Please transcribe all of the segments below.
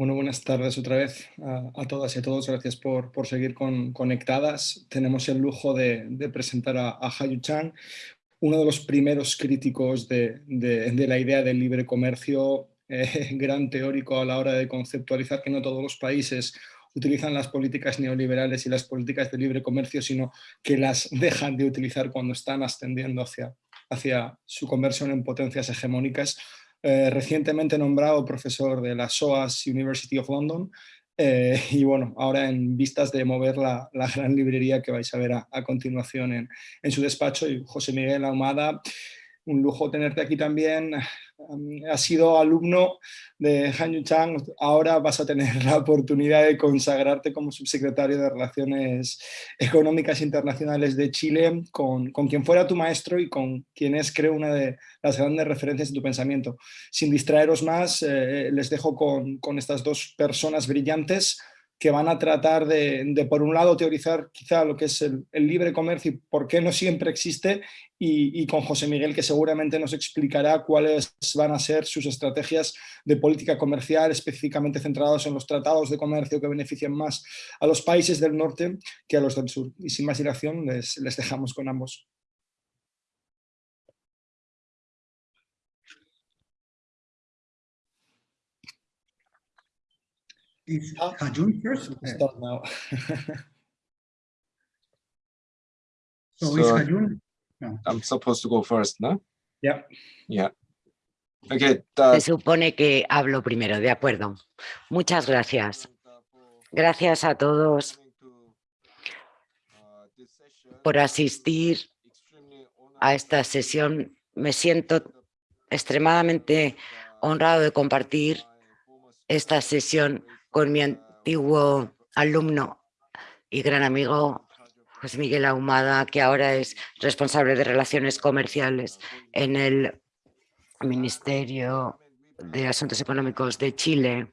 Bueno, buenas tardes otra vez a, todas y a todos. Gracias por, por seguir con, conectadas. Tenemos el lujo de, presentar a, a Hayu Chang, uno de los primeros críticos de, de, la idea del libre comercio, eh, gran teórico a la hora de conceptualizar que no todos los países utilizan las políticas neoliberales y las políticas de libre comercio, sino que las dejan de utilizar cuando están ascendiendo hacia, hacia su conversión en potencias hegemónicas. Eh, recientemente nombrado profesor de la SOAS University of London eh, y bueno, ahora en vistas de mover la, gran librería que vais a ver a, continuación en, en, su despacho y José Miguel Ahumada un lujo tenerte aquí también. Has sido alumno de Han Yu Chang, ahora vas a tener la oportunidad de consagrarte como subsecretario de Relaciones Económicas Internacionales de Chile, con, quien fuera tu maestro y con quien es, creo, una de las grandes referencias de tu pensamiento. Sin distraeros más, eh, les dejo con, con estas dos personas brillantes que van a tratar de, por un lado, teorizar quizá lo que es el, libre comercio y por qué no siempre existe, y, con José Miguel, que seguramente nos explicará cuáles van a ser sus estrategias de política comercial, específicamente centrados en los tratados de comercio que benefician más a los países del norte que a los del sur. Y sin más dilación, les, les dejamos con ambos. Is Hajun first? Start now. so, so is Hajun? No. I'm supposed to go first, ¿no? Yeah. Yeah. Okay, uh, Se supone que hablo primero, de acuerdo. Muchas gracias. Gracias a todos por asistir a esta sesión. Me siento extremadamente honrado de compartir esta sesión con mi antiguo alumno y gran amigo José Miguel Ahumada, que ahora es responsable de Relaciones Comerciales en el Ministerio de Asuntos Económicos de Chile.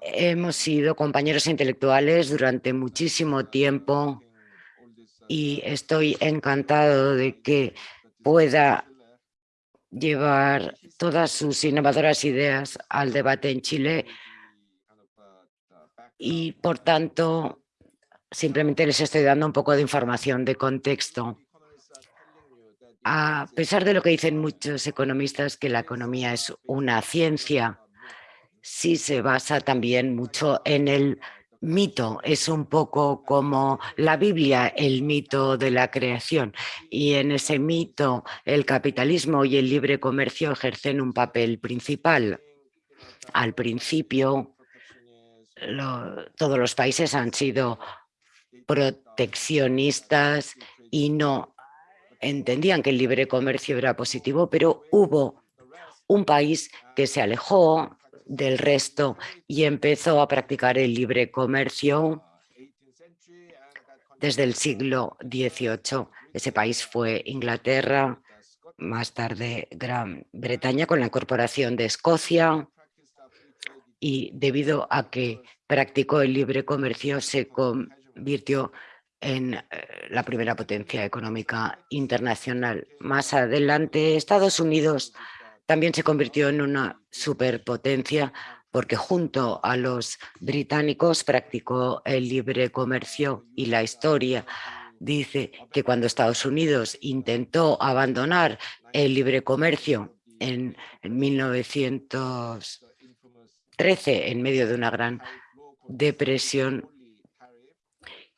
Hemos sido compañeros intelectuales durante muchísimo tiempo y estoy encantado de que pueda llevar todas sus innovadoras ideas al debate en Chile y por tanto simplemente les estoy dando un poco de información de contexto. A pesar de lo que dicen muchos economistas que la economía es una ciencia, sí se basa también mucho en el mito, es un poco como la Biblia, el mito de la creación. Y en ese mito el capitalismo y el libre comercio ejercen un papel principal. Al principio todos los países han sido proteccionistas y no entendían que el libre comercio era positivo, pero hubo un país que se alejó del resto y empezó a practicar el libre comercio desde el siglo XVIII. Ese país fue Inglaterra, más tarde Gran Bretaña con la incorporación de Escocia y debido a que practicó el libre comercio se convirtió en eh, la primera potencia económica internacional. Más adelante Estados Unidos también se convirtió en una superpotencia porque junto a los británicos practicó el libre comercio y la historia dice que cuando Estados Unidos intentó abandonar el libre comercio en 1900 13 en medio de una gran depresión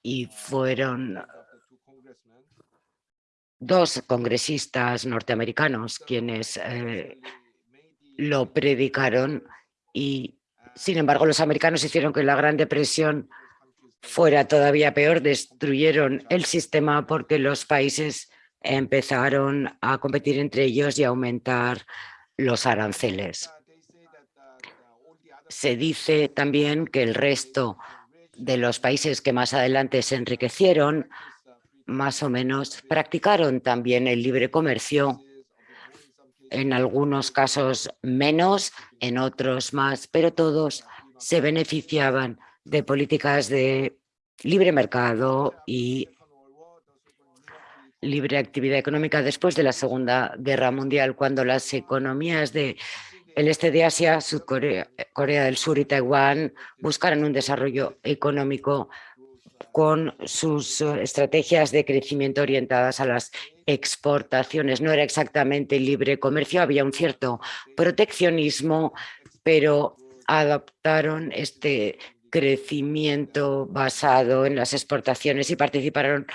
y fueron dos congresistas norteamericanos quienes eh, lo predicaron y sin embargo los americanos hicieron que la Gran Depresión fuera todavía peor, destruyeron el sistema porque los países empezaron a competir entre ellos y a aumentar los aranceles. Se dice también que el resto de los países que más adelante se enriquecieron, más o menos, practicaron también el libre comercio, en algunos casos menos, en otros más, pero todos se beneficiaban de políticas de libre mercado y libre actividad económica después de la Segunda Guerra Mundial, cuando las economías de el este de Asia, Corea, del Sur y Taiwán buscaron un desarrollo económico con sus eh, estrategias de crecimiento orientadas a las exportaciones. No era exactamente libre comercio, había un cierto proteccionismo, pero adoptaron este crecimiento basado en las exportaciones y participaron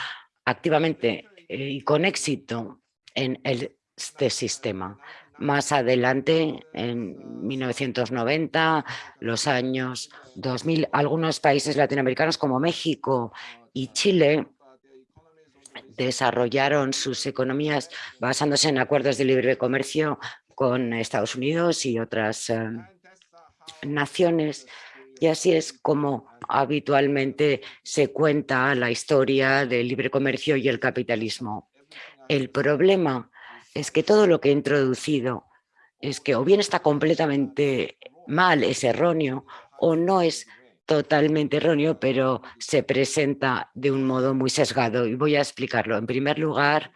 activamente eh, y con éxito en este sistema. Más adelante, en 1990, los años 2000, algunos países latinoamericanos como México y Chile desarrollaron sus economías basándose en acuerdos de libre comercio con Estados Unidos y otras eh, naciones. Y así es como habitualmente se cuenta la historia del libre comercio y el capitalismo. El problema es que todo lo que he introducido es que o bien está completamente mal, es erróneo, o no es totalmente erróneo, pero se presenta de un modo muy sesgado. Y voy a explicarlo. En primer lugar,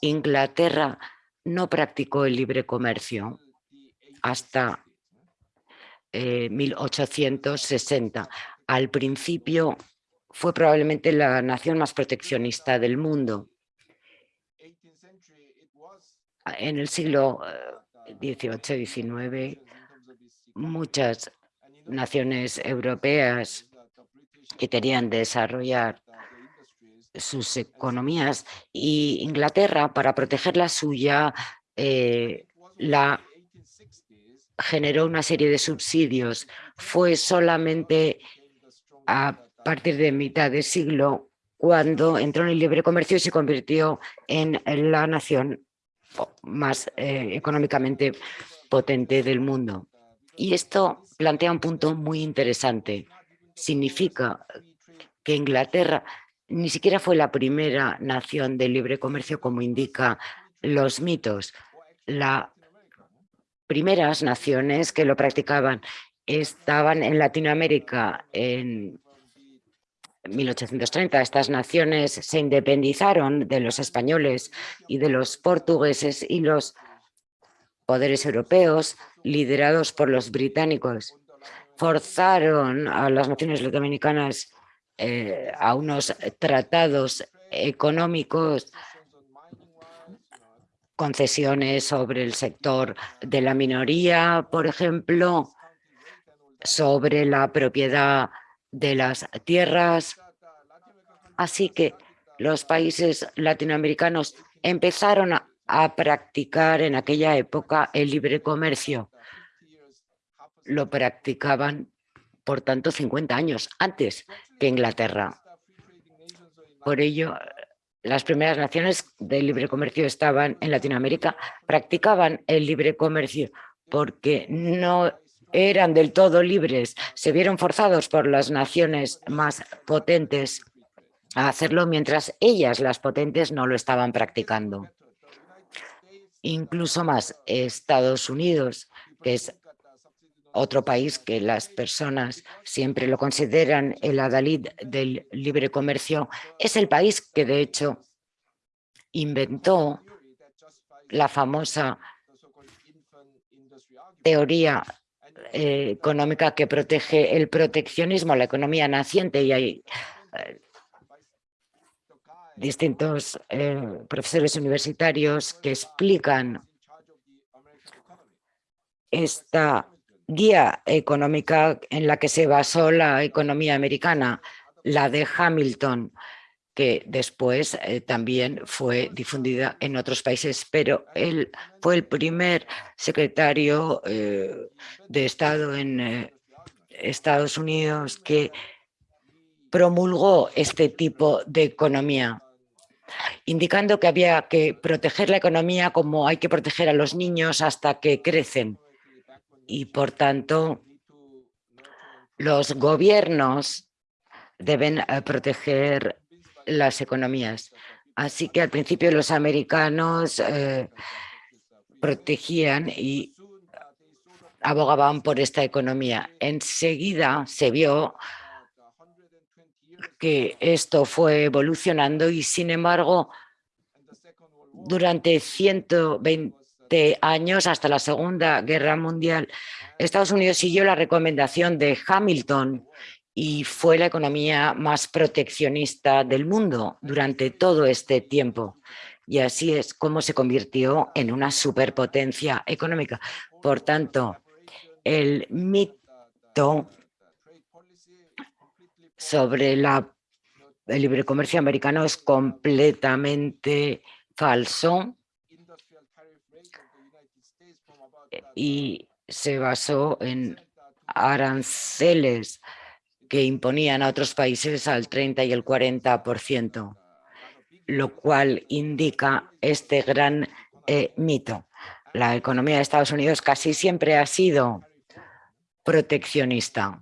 Inglaterra no practicó el libre comercio hasta 1860. Eh, Al principio fue probablemente la nación más proteccionista del mundo. En el siglo XVIII-XIX, eh, muchas naciones europeas que querían desarrollar sus economías y Inglaterra, para proteger la suya, eh, la generó una serie de subsidios. Fue solamente a partir de mitad de siglo cuando entró en el libre comercio y se convirtió en la nación más eh, económicamente potente del mundo. Y esto plantea un punto muy interesante. Significa que Inglaterra ni siquiera fue la primera nación de libre comercio como indica los mitos. La primeras naciones que lo practicaban estaban en Latinoamérica en 1830. Estas naciones se independizaron de los españoles y de los portugueses y los poderes europeos liderados por los británicos forzaron a las naciones latinoamericanas eh, a unos tratados económicos concesiones sobre el sector de la minoría, por ejemplo, sobre la propiedad de las tierras. Así que los países latinoamericanos empezaron a, practicar en aquella época el libre comercio. Lo practicaban, por tanto, 50 años antes que Inglaterra. Por ello, las primeras naciones del libre comercio estaban en Latinoamérica, practicaban el libre comercio porque no eran del todo libres, se vieron forzados por las naciones más potentes a hacerlo mientras ellas, las potentes, no lo estaban practicando. Incluso más, Estados Unidos, que es otro país que las personas siempre lo consideran el adalid del libre comercio, es el país que de hecho inventó la famosa teoría eh, económica que protege el proteccionismo, la economía naciente y hay eh, distintos eh, profesores universitarios que explican esta guía económica en la que se basó la economía americana, la de Hamilton, que después eh, también fue difundida en otros países, pero él fue el primer secretario eh, de Estado en eh, Estados Unidos que promulgó este tipo de economía, indicando que había que proteger la economía como hay que proteger a los niños hasta que crecen. Y por tanto los gobiernos deben proteger las economías. Así que al principio los americanos eh, protegían y abogaban por esta economía. Enseguida se vio que esto fue evolucionando y sin embargo durante 120 durante años, hasta la Segunda Guerra Mundial, Estados Unidos siguió la recomendación de Hamilton y fue la economía más proteccionista del mundo durante todo este tiempo. Y así es como se convirtió en una superpotencia económica. Por tanto, el mito sobre la, el libre comercio americano es completamente falso y se basó en aranceles que imponían a otros países al 30 y el 40%, lo cual indica este gran eh, mito. La economía de Estados Unidos casi siempre ha sido proteccionista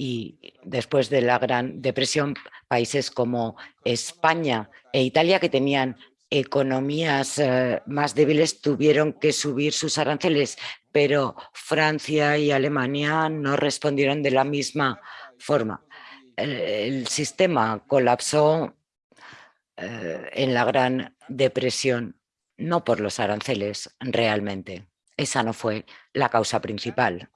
y después de la Gran Depresión, países como España e Italia, que tenían economías eh, más débiles, tuvieron que subir sus aranceles pero Francia y Alemania no respondieron de la misma forma. El, sistema colapsó eh, en la Gran Depresión, no por los aranceles realmente. Esa no fue la causa principal.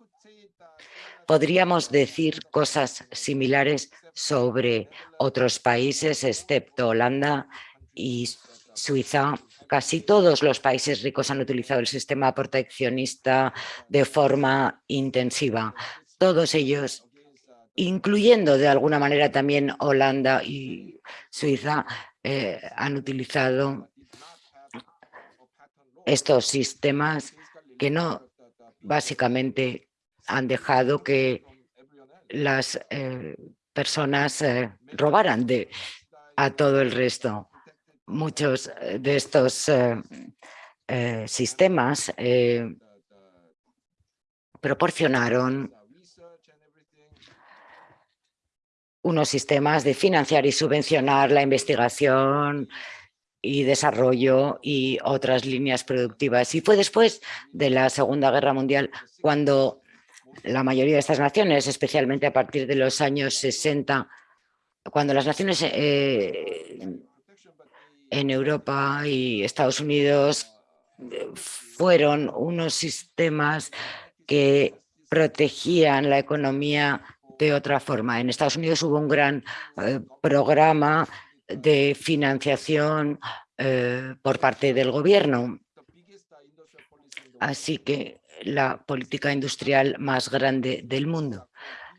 Podríamos decir cosas similares sobre otros países, excepto Holanda y Suiza, Casi todos los países ricos han utilizado el sistema proteccionista de forma intensiva. Todos ellos, incluyendo de alguna manera también Holanda y Suiza, eh, han utilizado estos sistemas que no básicamente han dejado que las eh, personas eh, robaran de, a todo el resto muchos eh, de estos eh, eh, sistemas proporcionaron unos sistemas de financiar y subvencionar la investigación y desarrollo y otras líneas productivas. Y fue después de la Segunda Guerra Mundial cuando la mayoría de estas naciones, especialmente a partir de los años 60, cuando las naciones en Europa y Estados Unidos eh, fueron unos sistemas que protegían la economía de otra forma. En Estados Unidos hubo un gran eh, programa de financiación eh, por parte del gobierno. Así que la política industrial más grande del mundo,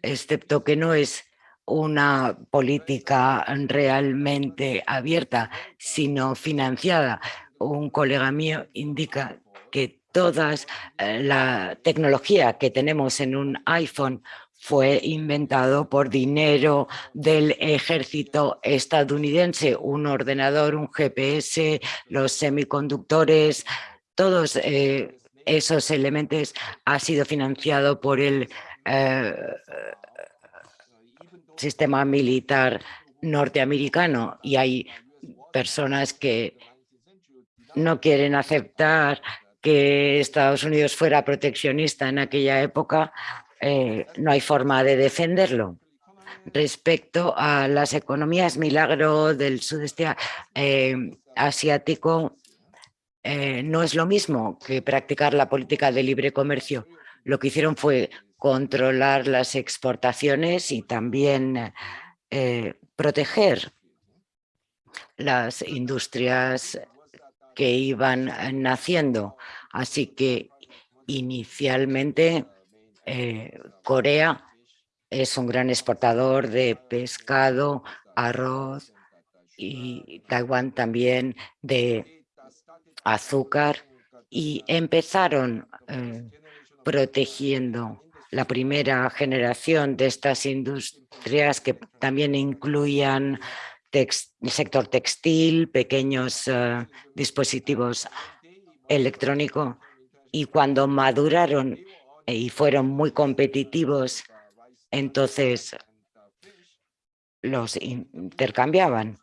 excepto que no es una política realmente abierta, sino financiada. Un colega mío indica que toda eh, la tecnología que tenemos en un iPhone fue inventado por dinero del ejército estadounidense, un ordenador, un GPS, los semiconductores, todos eh, esos elementos ha sido financiado por el eh, sistema militar norteamericano y hay personas que no quieren aceptar que Estados Unidos fuera proteccionista en aquella época, eh, no hay forma de defenderlo. Respecto a las economías milagro del sudeste eh, asiático, eh, no es lo mismo que practicar la política de libre comercio. Lo que hicieron fue controlar las exportaciones y también eh, proteger las industrias que iban naciendo. Así que inicialmente eh, Corea es un gran exportador de pescado, arroz y Taiwán también de azúcar y empezaron eh, protegiendo la primera generación de estas industrias que también incluían el sector textil, pequeños eh, dispositivos electrónicos y cuando maduraron y fueron muy competitivos, entonces los intercambiaban.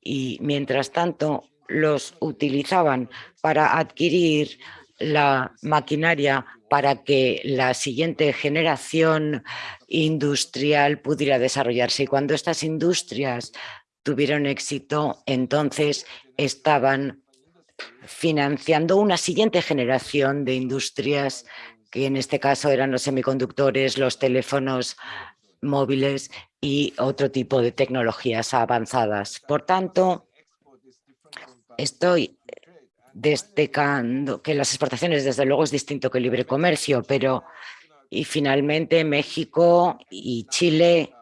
Y mientras tanto los utilizaban para adquirir la maquinaria para que la siguiente generación industrial pudiera desarrollarse. Y cuando estas industrias tuvieron éxito, entonces estaban financiando una siguiente generación de industrias que en este caso eran los semiconductores, los teléfonos móviles y otro tipo de tecnologías avanzadas. Por tanto, estoy destacando que las exportaciones desde luego es distinto que el libre comercio, pero y finalmente México y Chile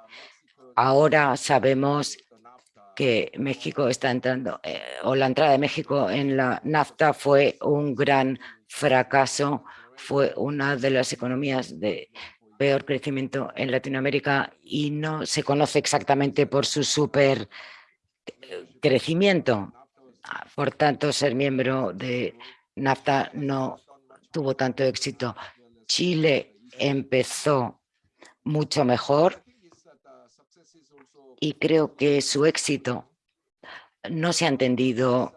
ahora sabemos que México está entrando, eh, o la entrada de México en la NAFTA fue un gran fracaso, fue una de las economías de peor crecimiento en Latinoamérica y no se conoce exactamente por su super eh, crecimiento. Por tanto, ser miembro de NAFTA no tuvo tanto éxito. Chile empezó mucho mejor y creo que su éxito no se ha entendido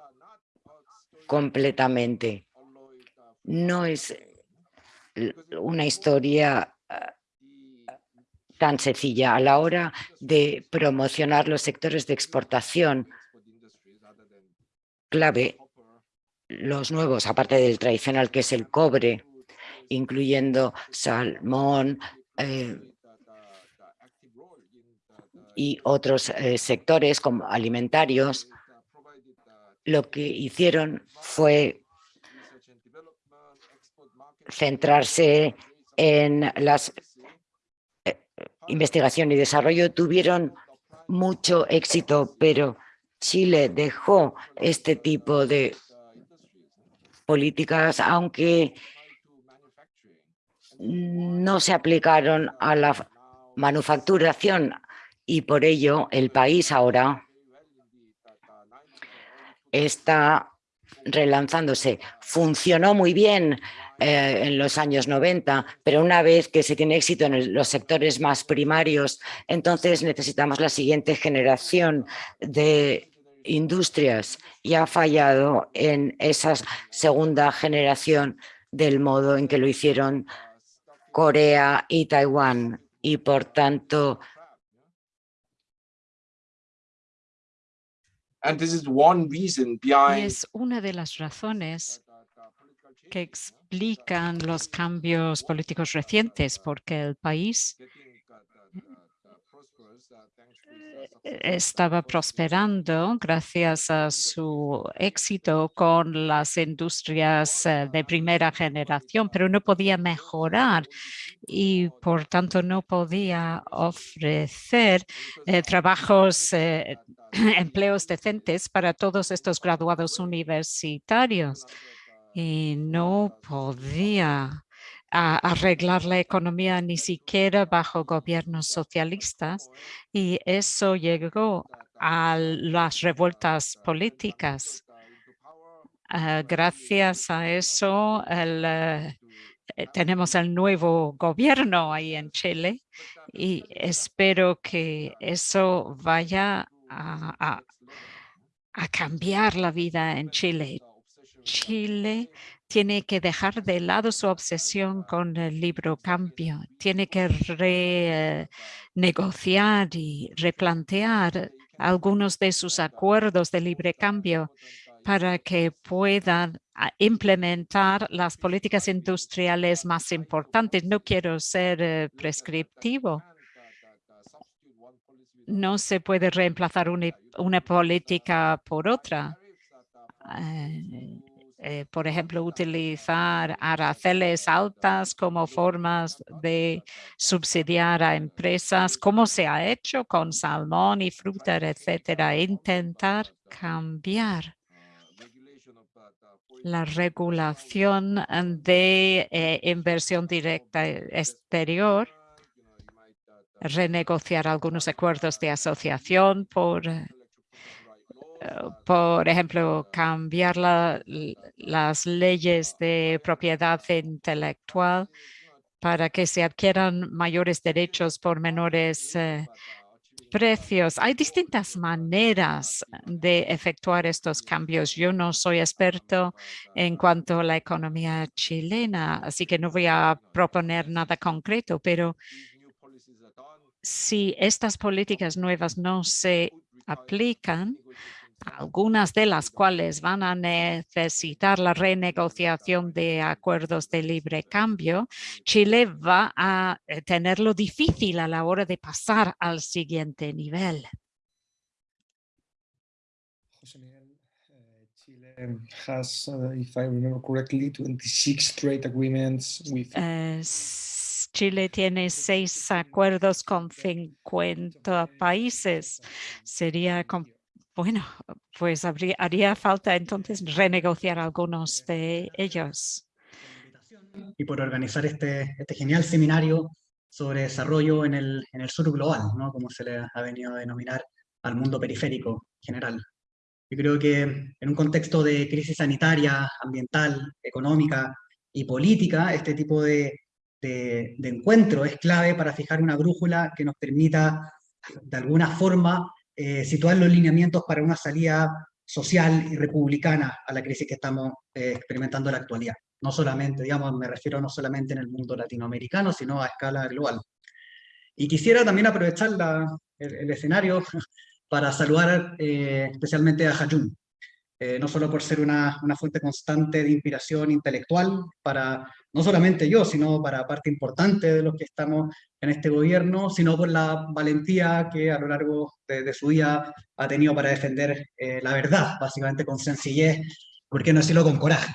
completamente. No es una historia ah, tan sencilla a la hora de promocionar los sectores de exportación clave, los nuevos, aparte del tradicional que es el cobre, incluyendo salmón, eh, y otros eh, sectores como alimentarios, lo que hicieron fue centrarse en las eh, investigación y desarrollo. Tuvieron mucho éxito, pero Chile dejó este tipo de políticas, aunque no se aplicaron a la manufacturación y por ello el país ahora está relanzándose. Funcionó muy bien eh, en los años 90, pero una vez que se tiene éxito en los sectores más primarios, entonces necesitamos la siguiente generación de industrias y ha fallado en esa segunda generación del modo en que lo hicieron Corea y Taiwán y por tanto Y es una de las razones que explican los cambios políticos recientes, porque el país estaba prosperando gracias a su éxito con las industrias eh, de primera generación, pero no podía mejorar y por tanto no podía ofrecer eh, trabajos, eh, empleos decentes para todos estos graduados universitarios y no podía arreglar la economía ni siquiera bajo gobiernos socialistas y eso llegó a las revueltas políticas. Ah, gracias a eso eh, eh, tenemos el nuevo gobierno ahí en Chile y espero que eso vaya a cambiar la vida en Chile. Chile tiene que dejar de lado su obsesión con el libro cambio, tiene que renegociar y replantear algunos de sus acuerdos de libre cambio para que puedan ah, implementar las políticas industriales más importantes. No quiero ser eh, prescriptivo. No se puede reemplazar una, política por otra. Eh, eh, por ejemplo, utilizar aranceles altas como formas de subsidiar a empresas, como se ha hecho con salmón y fruta, etcétera, intentar cambiar la regulación de eh, inversión directa exterior, renegociar algunos acuerdos de asociación por por ejemplo, cambiar las leyes de propiedad intelectual para que se adquieran mayores derechos por menores eh, precios. Hay distintas maneras de efectuar estos cambios. Yo no soy experto en cuanto a la economía chilena, así que no voy a proponer nada concreto, pero si estas políticas nuevas no se aplican, algunas de las cuales van a necesitar la renegociación de acuerdos de libre cambio, Chile va a eh, tenerlo difícil a la hora de pasar al siguiente nivel. José Miguel, uh, Chile has, uh, if I remember correctly, 26 trade agreements with Eh, Chile tiene seis acuerdos con 50 países. Sería, bueno, pues haría falta entonces renegociar algunos de ellos. y por organizar este, este genial seminario sobre desarrollo en el, en el sur global, ¿no? como se le ha venido a denominar al mundo periférico general. Yo creo que en un contexto de crisis sanitaria, ambiental, económica y política, este tipo de, de encuentro es clave para fijar una brújula que nos permita, de alguna forma, eh, situar los lineamientos para una salida social y republicana a la crisis que estamos eh, experimentando en la actualidad no solamente, digamos, me refiero no solamente en el mundo latinoamericano, sino a escala global. Y quisiera también aprovechar el, escenario para saludar eh, especialmente a Hayun, eh, no solo por ser una, una, fuente constante de inspiración intelectual para no solamente yo, sino para parte importante de los que estamos en este gobierno, sino por la valentía que a lo largo de, su vida ha tenido para defender eh, la verdad, básicamente con sencillez, ¿por qué no decirlo con coraje?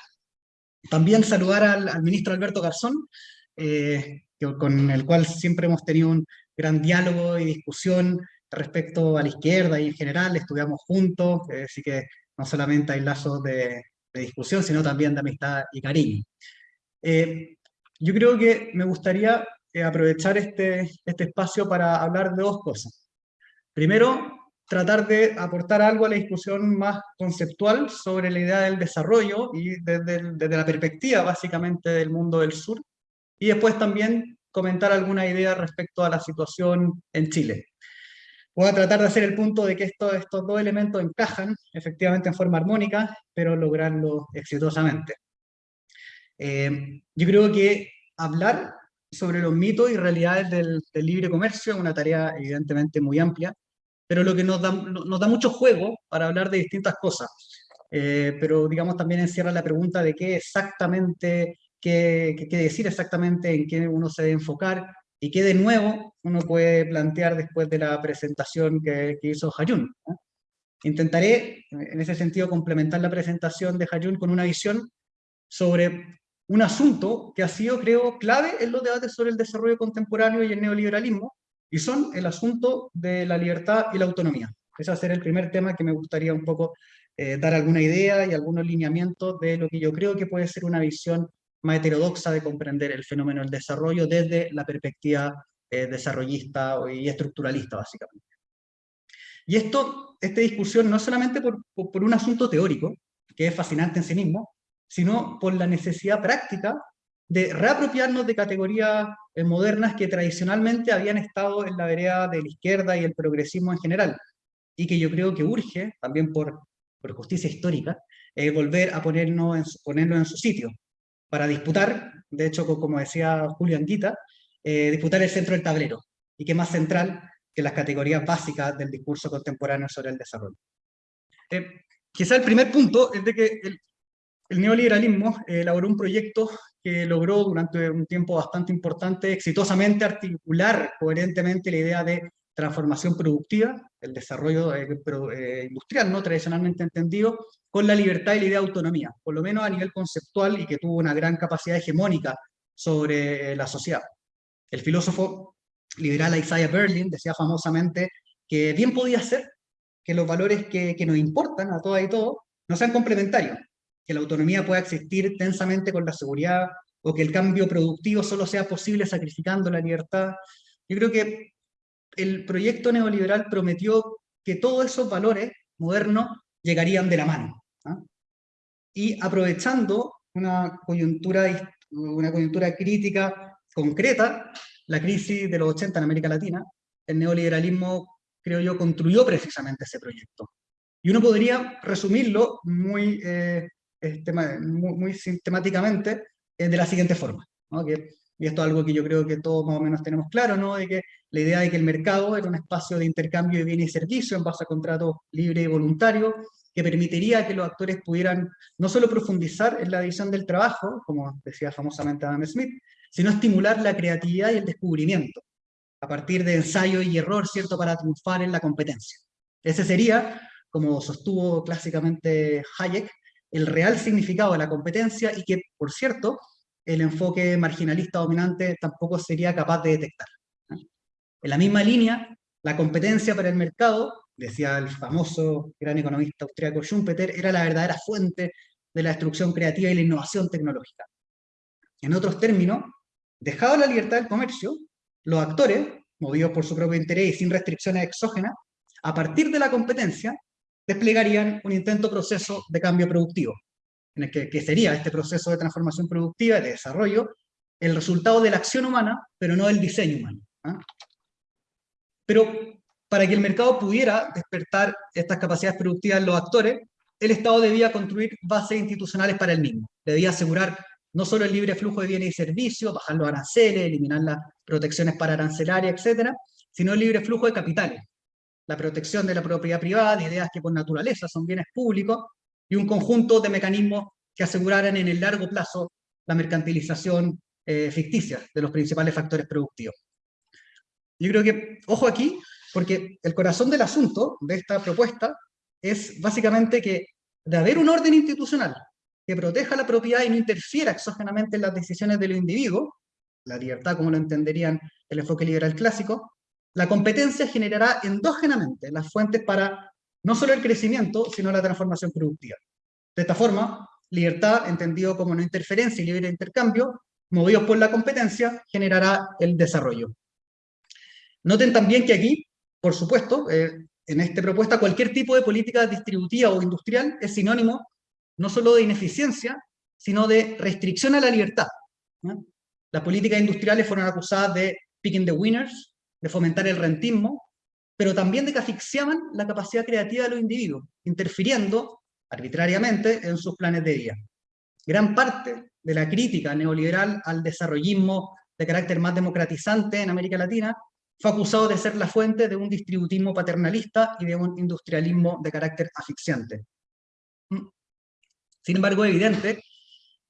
También saludar al, ministro Alberto Garzón, eh, con el cual siempre hemos tenido un gran diálogo y discusión respecto a la izquierda y en general, estudiamos juntos, eh, así que no solamente hay lazos de, de, discusión, sino también de amistad y cariño. Eh, yo creo que me gustaría eh, aprovechar este, este espacio para hablar de dos cosas. Primero, tratar de aportar algo a la discusión más conceptual sobre la idea del desarrollo y desde, desde, la perspectiva básicamente del mundo del sur, y después también comentar alguna idea respecto a la situación en Chile. Voy a tratar de hacer el punto de que esto, estos dos elementos encajan efectivamente en forma armónica, pero lograrlo exitosamente. Eh, yo creo que hablar sobre los mitos y realidades del, del libre comercio es una tarea evidentemente muy amplia, pero lo que nos da, nos da mucho juego para hablar de distintas cosas. Eh, pero digamos también encierra la pregunta de qué exactamente, qué, qué, qué, decir exactamente, en qué uno se debe enfocar, y qué de nuevo uno puede plantear después de la presentación que, que hizo Hayun. Intentaré, en ese sentido, complementar la presentación de Hayun con una visión sobre un asunto que ha sido, creo, clave en los debates sobre el desarrollo contemporáneo y el neoliberalismo, y son el asunto de la libertad y la autonomía. Ese va a ser el primer tema que me gustaría un poco eh, dar alguna idea y algunos lineamientos de lo que yo creo que puede ser una visión más heterodoxa de comprender el fenómeno del desarrollo desde la perspectiva eh, desarrollista y estructuralista, básicamente. Y esto, esta discusión, no solamente por, por, un asunto teórico, que es fascinante en sí mismo, sino por la necesidad práctica de reapropiarnos de categorías eh, modernas que tradicionalmente habían estado en la vereda de la izquierda y el progresismo en general, y que yo creo que urge, también por, por justicia histórica, eh, volver a ponernos ponerlo en su sitio, para disputar, de hecho, como decía Julio Anguita, eh, disputar el centro del tablero, y que más central que las categorías básicas del discurso contemporáneo sobre el desarrollo. Eh, quizá el primer punto es de que el, neoliberalismo eh, elaboró un proyecto que logró durante un tiempo bastante importante exitosamente articular coherentemente la idea de transformación productiva, el desarrollo eh, eh, industrial no tradicionalmente entendido, con la libertad y la idea de autonomía, por lo menos a nivel conceptual y que tuvo una gran capacidad hegemónica sobre la sociedad. El filósofo liberal Isaiah Berlin decía famosamente que bien podía ser que los valores que, que nos importan a todas y todos no sean complementarios, que la autonomía pueda existir tensamente con la seguridad, o que el cambio productivo solo sea posible sacrificando la libertad. Yo creo que el proyecto neoliberal prometió que todos esos valores modernos llegarían de la mano. ¿no? Y aprovechando una coyuntura, una coyuntura crítica concreta, la crisis de los 80 en América Latina, el neoliberalismo, creo yo, construyó precisamente ese proyecto. Y uno podría resumirlo muy, eh, muy, sistemáticamente eh, de la siguiente forma. Que, y esto es algo que yo creo que todos más o menos tenemos claro, ¿no? de que la idea de que el mercado era un espacio de intercambio de bienes y servicios en base a contratos libres y voluntarios, que permitiría que los actores pudieran no solo profundizar en la división del trabajo, como decía famosamente Adam Smith, sino estimular la creatividad y el descubrimiento, a partir de ensayo y error, ¿cierto?, para triunfar en la competencia. Ese sería, como sostuvo clásicamente Hayek, el real significado de la competencia y que, por cierto, el enfoque marginalista dominante tampoco sería capaz de detectar. En la misma línea, la competencia para el mercado, decía el famoso gran economista austríaco Schumpeter, era la verdadera fuente de la destrucción creativa y la innovación tecnológica. En otros términos, dejado la libertad del comercio, los actores, movidos por su propio interés y sin restricciones exógenas, a partir de la competencia, desplegarían un intento proceso de cambio productivo, en el que, sería este proceso de transformación productiva y de desarrollo el resultado de la acción humana, pero no del diseño humano. ¿ah? Pero para que el mercado pudiera despertar estas capacidades productivas en los actores, el Estado debía construir bases institucionales para el mismo. Debía asegurar no solo el libre flujo de bienes y servicios, bajar los aranceles, eliminar las protecciones para arancelarias, etcétera, sino el libre flujo de capitales, la protección de la propiedad privada, de ideas que por naturaleza son bienes públicos, y un conjunto de mecanismos que aseguraran en el largo plazo la mercantilización eh, ficticia de los principales factores productivos. Yo creo que, ojo aquí, porque el corazón del asunto de esta propuesta es básicamente que de haber un orden institucional que proteja la propiedad y no interfiera exógenamente en las decisiones de los individuos, la libertad como lo entenderían el enfoque liberal clásico, la competencia generará endógenamente las fuentes para no solo el crecimiento, sino la transformación productiva. De esta forma, libertad, entendido como no interferencia y libre intercambio, movidos por la competencia, generará el desarrollo. Noten también que aquí, por supuesto, eh, en esta propuesta, cualquier tipo de política distributiva o industrial es sinónimo no solo de ineficiencia, sino de restricción a la libertad. Las políticas industriales fueron acusadas de picking the winners, de fomentar el rentismo, pero también de que asfixiaban la capacidad creativa de los individuos, interfiriendo arbitrariamente en sus planes de vida. Gran parte de la crítica neoliberal al desarrollismo de carácter más democratizante en América Latina fue acusado de ser la fuente de un distributismo paternalista y de un industrialismo de carácter asfixiante. Sin embargo, es evidente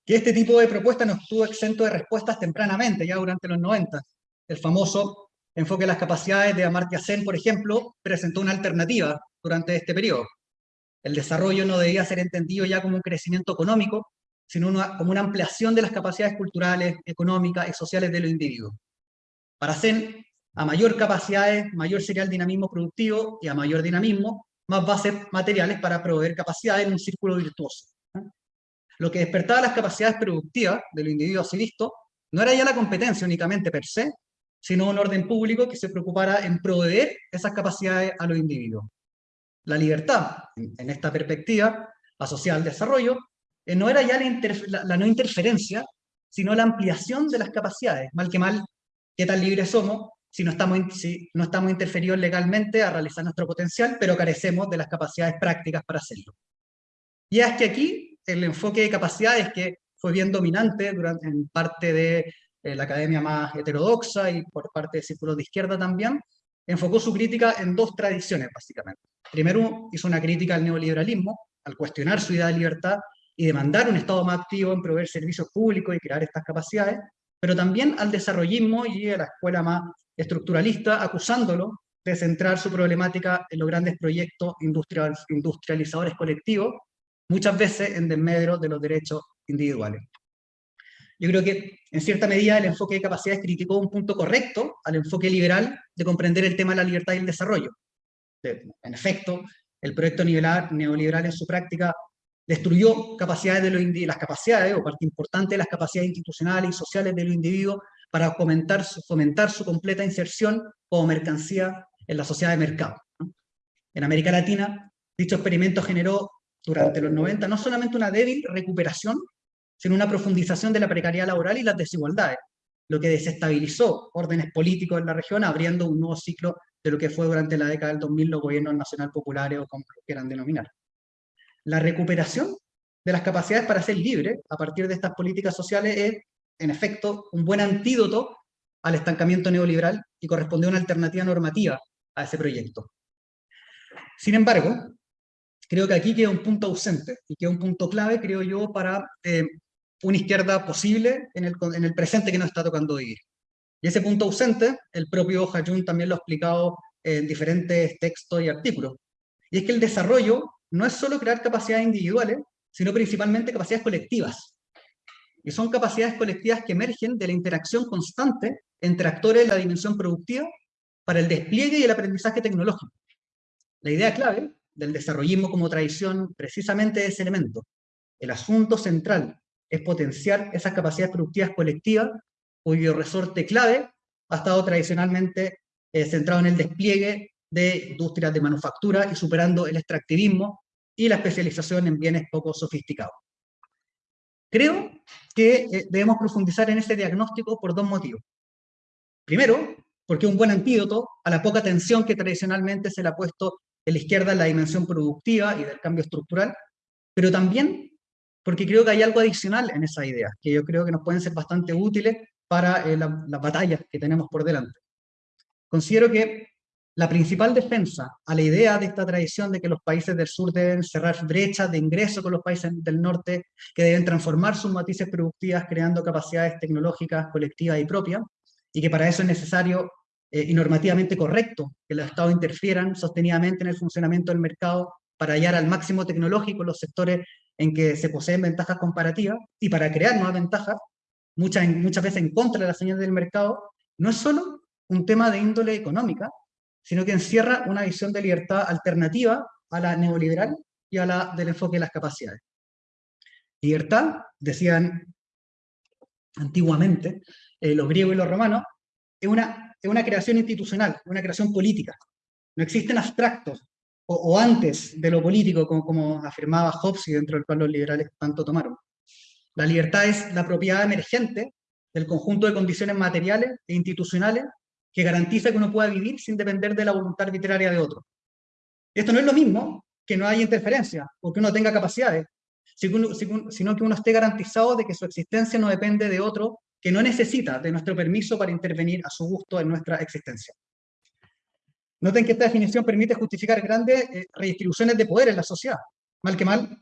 que este tipo de propuesta no estuvo exento de respuestas tempranamente, ya durante los 90. El famoso enfoque de las capacidades de Amartya Sen, por ejemplo, presentó una alternativa durante este periodo. El desarrollo no debía ser entendido ya como un crecimiento económico, sino como una ampliación de las capacidades culturales, económicas y sociales de los individuos. Para Sen, a mayor capacidades, mayor sería el dinamismo productivo, y a mayor dinamismo, más bases materiales para proveer capacidades en un círculo virtuoso. Lo que despertaba las capacidades productivas de los individuos así visto, no era ya la competencia únicamente per se, sino un orden público que se preocupara en proveer esas capacidades a los individuos. La libertad, en esta perspectiva, asociada al desarrollo, eh, no era ya la, no interferencia, sino la ampliación de las capacidades. Mal que mal, qué tan libres somos si no estamos, si no estamos interferidos legalmente a realizar nuestro potencial, pero carecemos de las capacidades prácticas para hacerlo. Y es que aquí el enfoque de capacidades que fue bien dominante durante, en parte de eh, la academia más heterodoxa y por parte de círculos de izquierda también, enfocó su crítica en dos tradiciones, básicamente. Primero, hizo una crítica al neoliberalismo, al cuestionar su idea de libertad y demandar un Estado más activo en proveer servicios públicos y crear estas capacidades, pero también al desarrollismo y a la escuela más estructuralista, acusándolo de centrar su problemática en los grandes proyectos industrializadores colectivos, muchas veces en desmedro de los derechos individuales. Yo creo que, en cierta medida, el enfoque de capacidades criticó un punto correcto al enfoque liberal de comprender el tema de la libertad y el desarrollo. En efecto, el proyecto neoliberal en su práctica destruyó capacidades de los las capacidades, o parte importante de las capacidades institucionales y sociales de los individuos para fomentar su, fomentar su completa inserción como mercancía en la sociedad de mercado. En América Latina, dicho experimento generó durante los 90 no solamente una débil recuperación sino una profundización de la precariedad laboral y las desigualdades, lo que desestabilizó órdenes políticos en la región, abriendo un nuevo ciclo de lo que fue durante la década del 2000 los gobiernos nacional populares o como quieran denominar. La recuperación de las capacidades para ser libre a partir de estas políticas sociales es, en efecto, un buen antídoto al estancamiento neoliberal y corresponde a una alternativa normativa a ese proyecto. Sin embargo, creo que aquí queda un punto ausente, y queda un punto clave, creo yo, para eh, una izquierda posible en el, en el presente que nos está tocando vivir. Y ese punto ausente, el propio Hayun también lo ha explicado en diferentes textos y artículos. Y es que el desarrollo no es solo crear capacidades individuales, sino principalmente capacidades colectivas. Y son capacidades colectivas que emergen de la interacción constante entre actores de la dimensión productiva para el despliegue y el aprendizaje tecnológico. La idea clave del desarrollismo como tradición precisamente es ese elemento. El asunto central es potenciar esas capacidades productivas colectivas cuyo resorte clave ha estado tradicionalmente eh, centrado en el despliegue de industrias de manufactura y superando el extractivismo y la especialización en bienes poco sofisticados. Creo que eh, debemos profundizar en este diagnóstico por dos motivos. Primero, porque es un buen antídoto a la poca atención que tradicionalmente se le ha puesto en la izquierda en la dimensión productiva y del cambio estructural, pero también porque creo que hay algo adicional en esa idea, que yo creo que nos pueden ser bastante útiles para eh, las batallas que tenemos por delante. Considero que la principal defensa a la idea de esta tradición de que los países del sur deben cerrar brechas de ingreso con los países del norte, que deben transformar sus matices productivas creando capacidades tecnológicas colectivas y propias, y que para eso es necesario eh, y normativamente correcto que los estados interfieran sostenidamente en el funcionamiento del mercado para hallar al máximo tecnológico los sectores en que se poseen ventajas comparativas y para crear nuevas ventajas, muchas, muchas veces en contra de las señales del mercado, no es solo un tema de índole económica, sino que encierra una visión de libertad alternativa a la neoliberal y a la del enfoque de las capacidades. Libertad, decían antiguamente eh, los griegos y los romanos, es una, es una creación institucional, una creación política. No existen abstractos, o, antes de lo político, como, como afirmaba Hobbes y dentro del cual los liberales tanto tomaron. La libertad es la propiedad emergente del conjunto de condiciones materiales e institucionales que garantiza que uno pueda vivir sin depender de la voluntad arbitraria de otro. Esto no es lo mismo que no haya interferencia o que uno tenga capacidades, sino que uno esté garantizado de que su existencia no depende de otro que no necesita de nuestro permiso para intervenir a su gusto en nuestra existencia. Noten que esta definición permite justificar grandes eh, redistribuciones de poder en la sociedad. Mal que mal,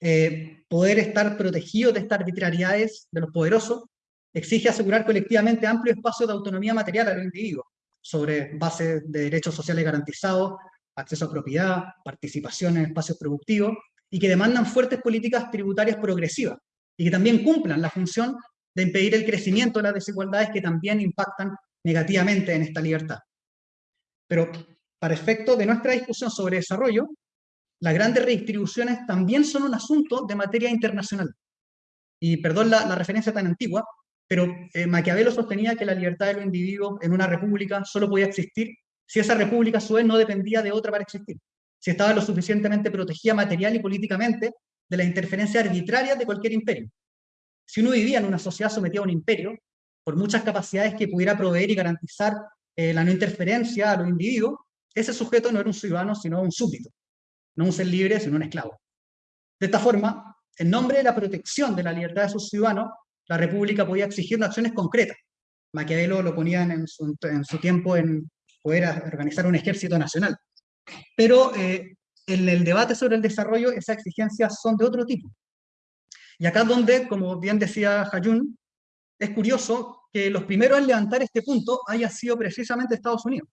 eh, poder estar protegido de estas arbitrariedades de los poderosos exige asegurar colectivamente amplio espacio de autonomía material al individuo, sobre base de derechos sociales garantizados, acceso a propiedad, participación en espacios productivos, y que demandan fuertes políticas tributarias progresivas, y que también cumplan la función de impedir el crecimiento de las desigualdades que también impactan negativamente en esta libertad. Pero para efecto de nuestra discusión sobre desarrollo, las grandes redistribuciones también son un asunto de materia internacional. Y perdón la, referencia tan antigua, pero eh, Maquiavelo sostenía que la libertad de los individuos en una república solo podía existir si esa república a su vez no dependía de otra para existir, si estaba lo suficientemente protegida material y políticamente de la interferencia arbitraria de cualquier imperio. Si uno vivía en una sociedad sometida a un imperio, por muchas capacidades que pudiera proveer y garantizar eh, la no interferencia a los individuos, ese sujeto no era un ciudadano, sino un súbdito, no un ser libre, sino un esclavo. De esta forma, en nombre de la protección de la libertad de sus ciudadanos, la República podía exigir acciones concretas. Maquiavelo lo ponía en su, tiempo en poder organizar un ejército nacional. Pero eh, en el debate sobre el desarrollo, esas exigencias son de otro tipo. Y acá donde, como bien decía Hayun, es curioso que los primeros en levantar este punto haya sido precisamente Estados Unidos.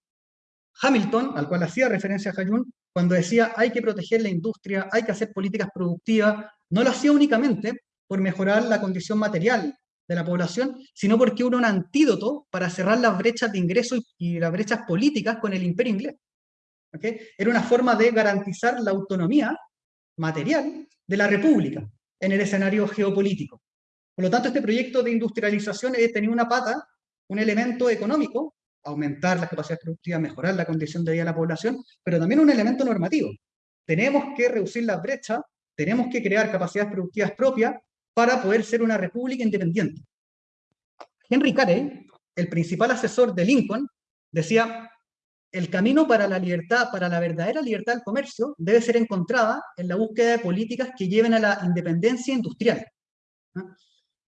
Hamilton, al cual hacía referencia Hayun, cuando decía hay que proteger la industria, hay que hacer políticas productivas, no lo hacía únicamente por mejorar la condición material de la población, sino porque era un antídoto para cerrar las brechas de ingreso y las brechas políticas con el imperio inglés. Era una forma de garantizar la autonomía material de la república en el escenario geopolítico. Por lo tanto, este proyecto de industrialización tenía una pata, un elemento económico, aumentar las capacidades productivas, mejorar la condición de vida de la población, pero también un elemento normativo. Tenemos que reducir las brechas, tenemos que crear capacidades productivas propias para poder ser una república independiente. Henry Carey, el principal asesor de Lincoln, decía, el camino para la libertad, para la verdadera libertad del comercio, debe ser encontrada en la búsqueda de políticas que lleven a la independencia industrial.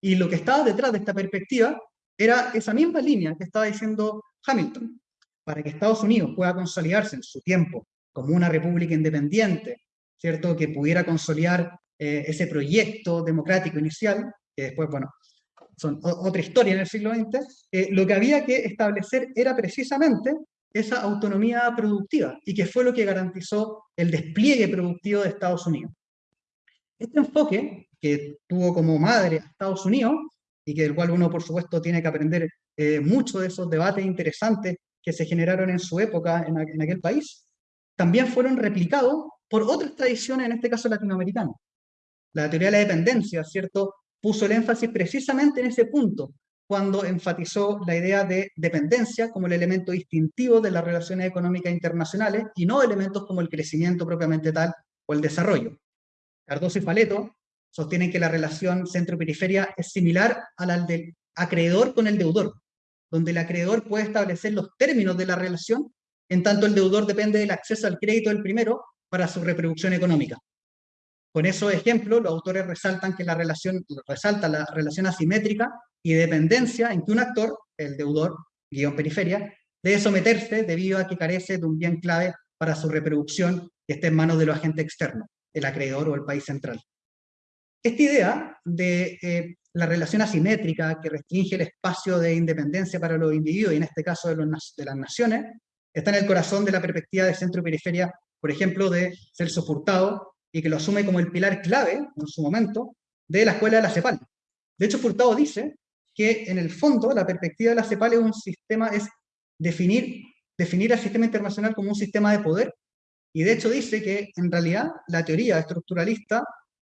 Y lo que estaba detrás de esta perspectiva era esa misma línea que estaba diciendo Hamilton. Para que Estados Unidos pueda consolidarse en su tiempo como una república independiente, ¿cierto? Que pudiera consolidar eh, ese proyecto democrático inicial, que después, bueno, son otra historia en el siglo XX, eh, lo que había que establecer era precisamente esa autonomía productiva, y que fue lo que garantizó el despliegue productivo de Estados Unidos. Este enfoque, que tuvo como madre Estados Unidos, y que del cual uno, por supuesto, tiene que aprender eh, mucho de esos debates interesantes que se generaron en su época en, en aquel país, también fueron replicados por otras tradiciones, en este caso latinoamericanas. La teoría de la dependencia, ¿cierto?, puso el énfasis precisamente en ese punto, cuando enfatizó la idea de dependencia como el elemento distintivo de las relaciones económicas internacionales y no elementos como el crecimiento propiamente tal o el desarrollo. Cardoso y Faleto sostienen que la relación centro-periferia es similar a la del acreedor con el deudor, donde el acreedor puede establecer los términos de la relación, en tanto el deudor depende del acceso al crédito del primero para su reproducción económica. Con esos ejemplos, los autores resaltan que la relación, resalta la relación asimétrica y dependencia en que un actor, el deudor, guion periferia, debe someterse debido a que carece de un bien clave para su reproducción que esté en manos de los agentes externos, el acreedor o el país central. Esta idea de eh, la relación asimétrica que restringe el espacio de independencia para los individuos, y en este caso de, las naciones, está en el corazón de la perspectiva de centro y periferia, por ejemplo, de Celso Furtado, y que lo asume como el pilar clave, en su momento, de la escuela de la CEPAL. De hecho, Furtado dice que, en el fondo, la perspectiva de la CEPAL es un sistema, es definir, definir al sistema internacional como un sistema de poder, y de hecho dice que, en realidad, la teoría estructuralista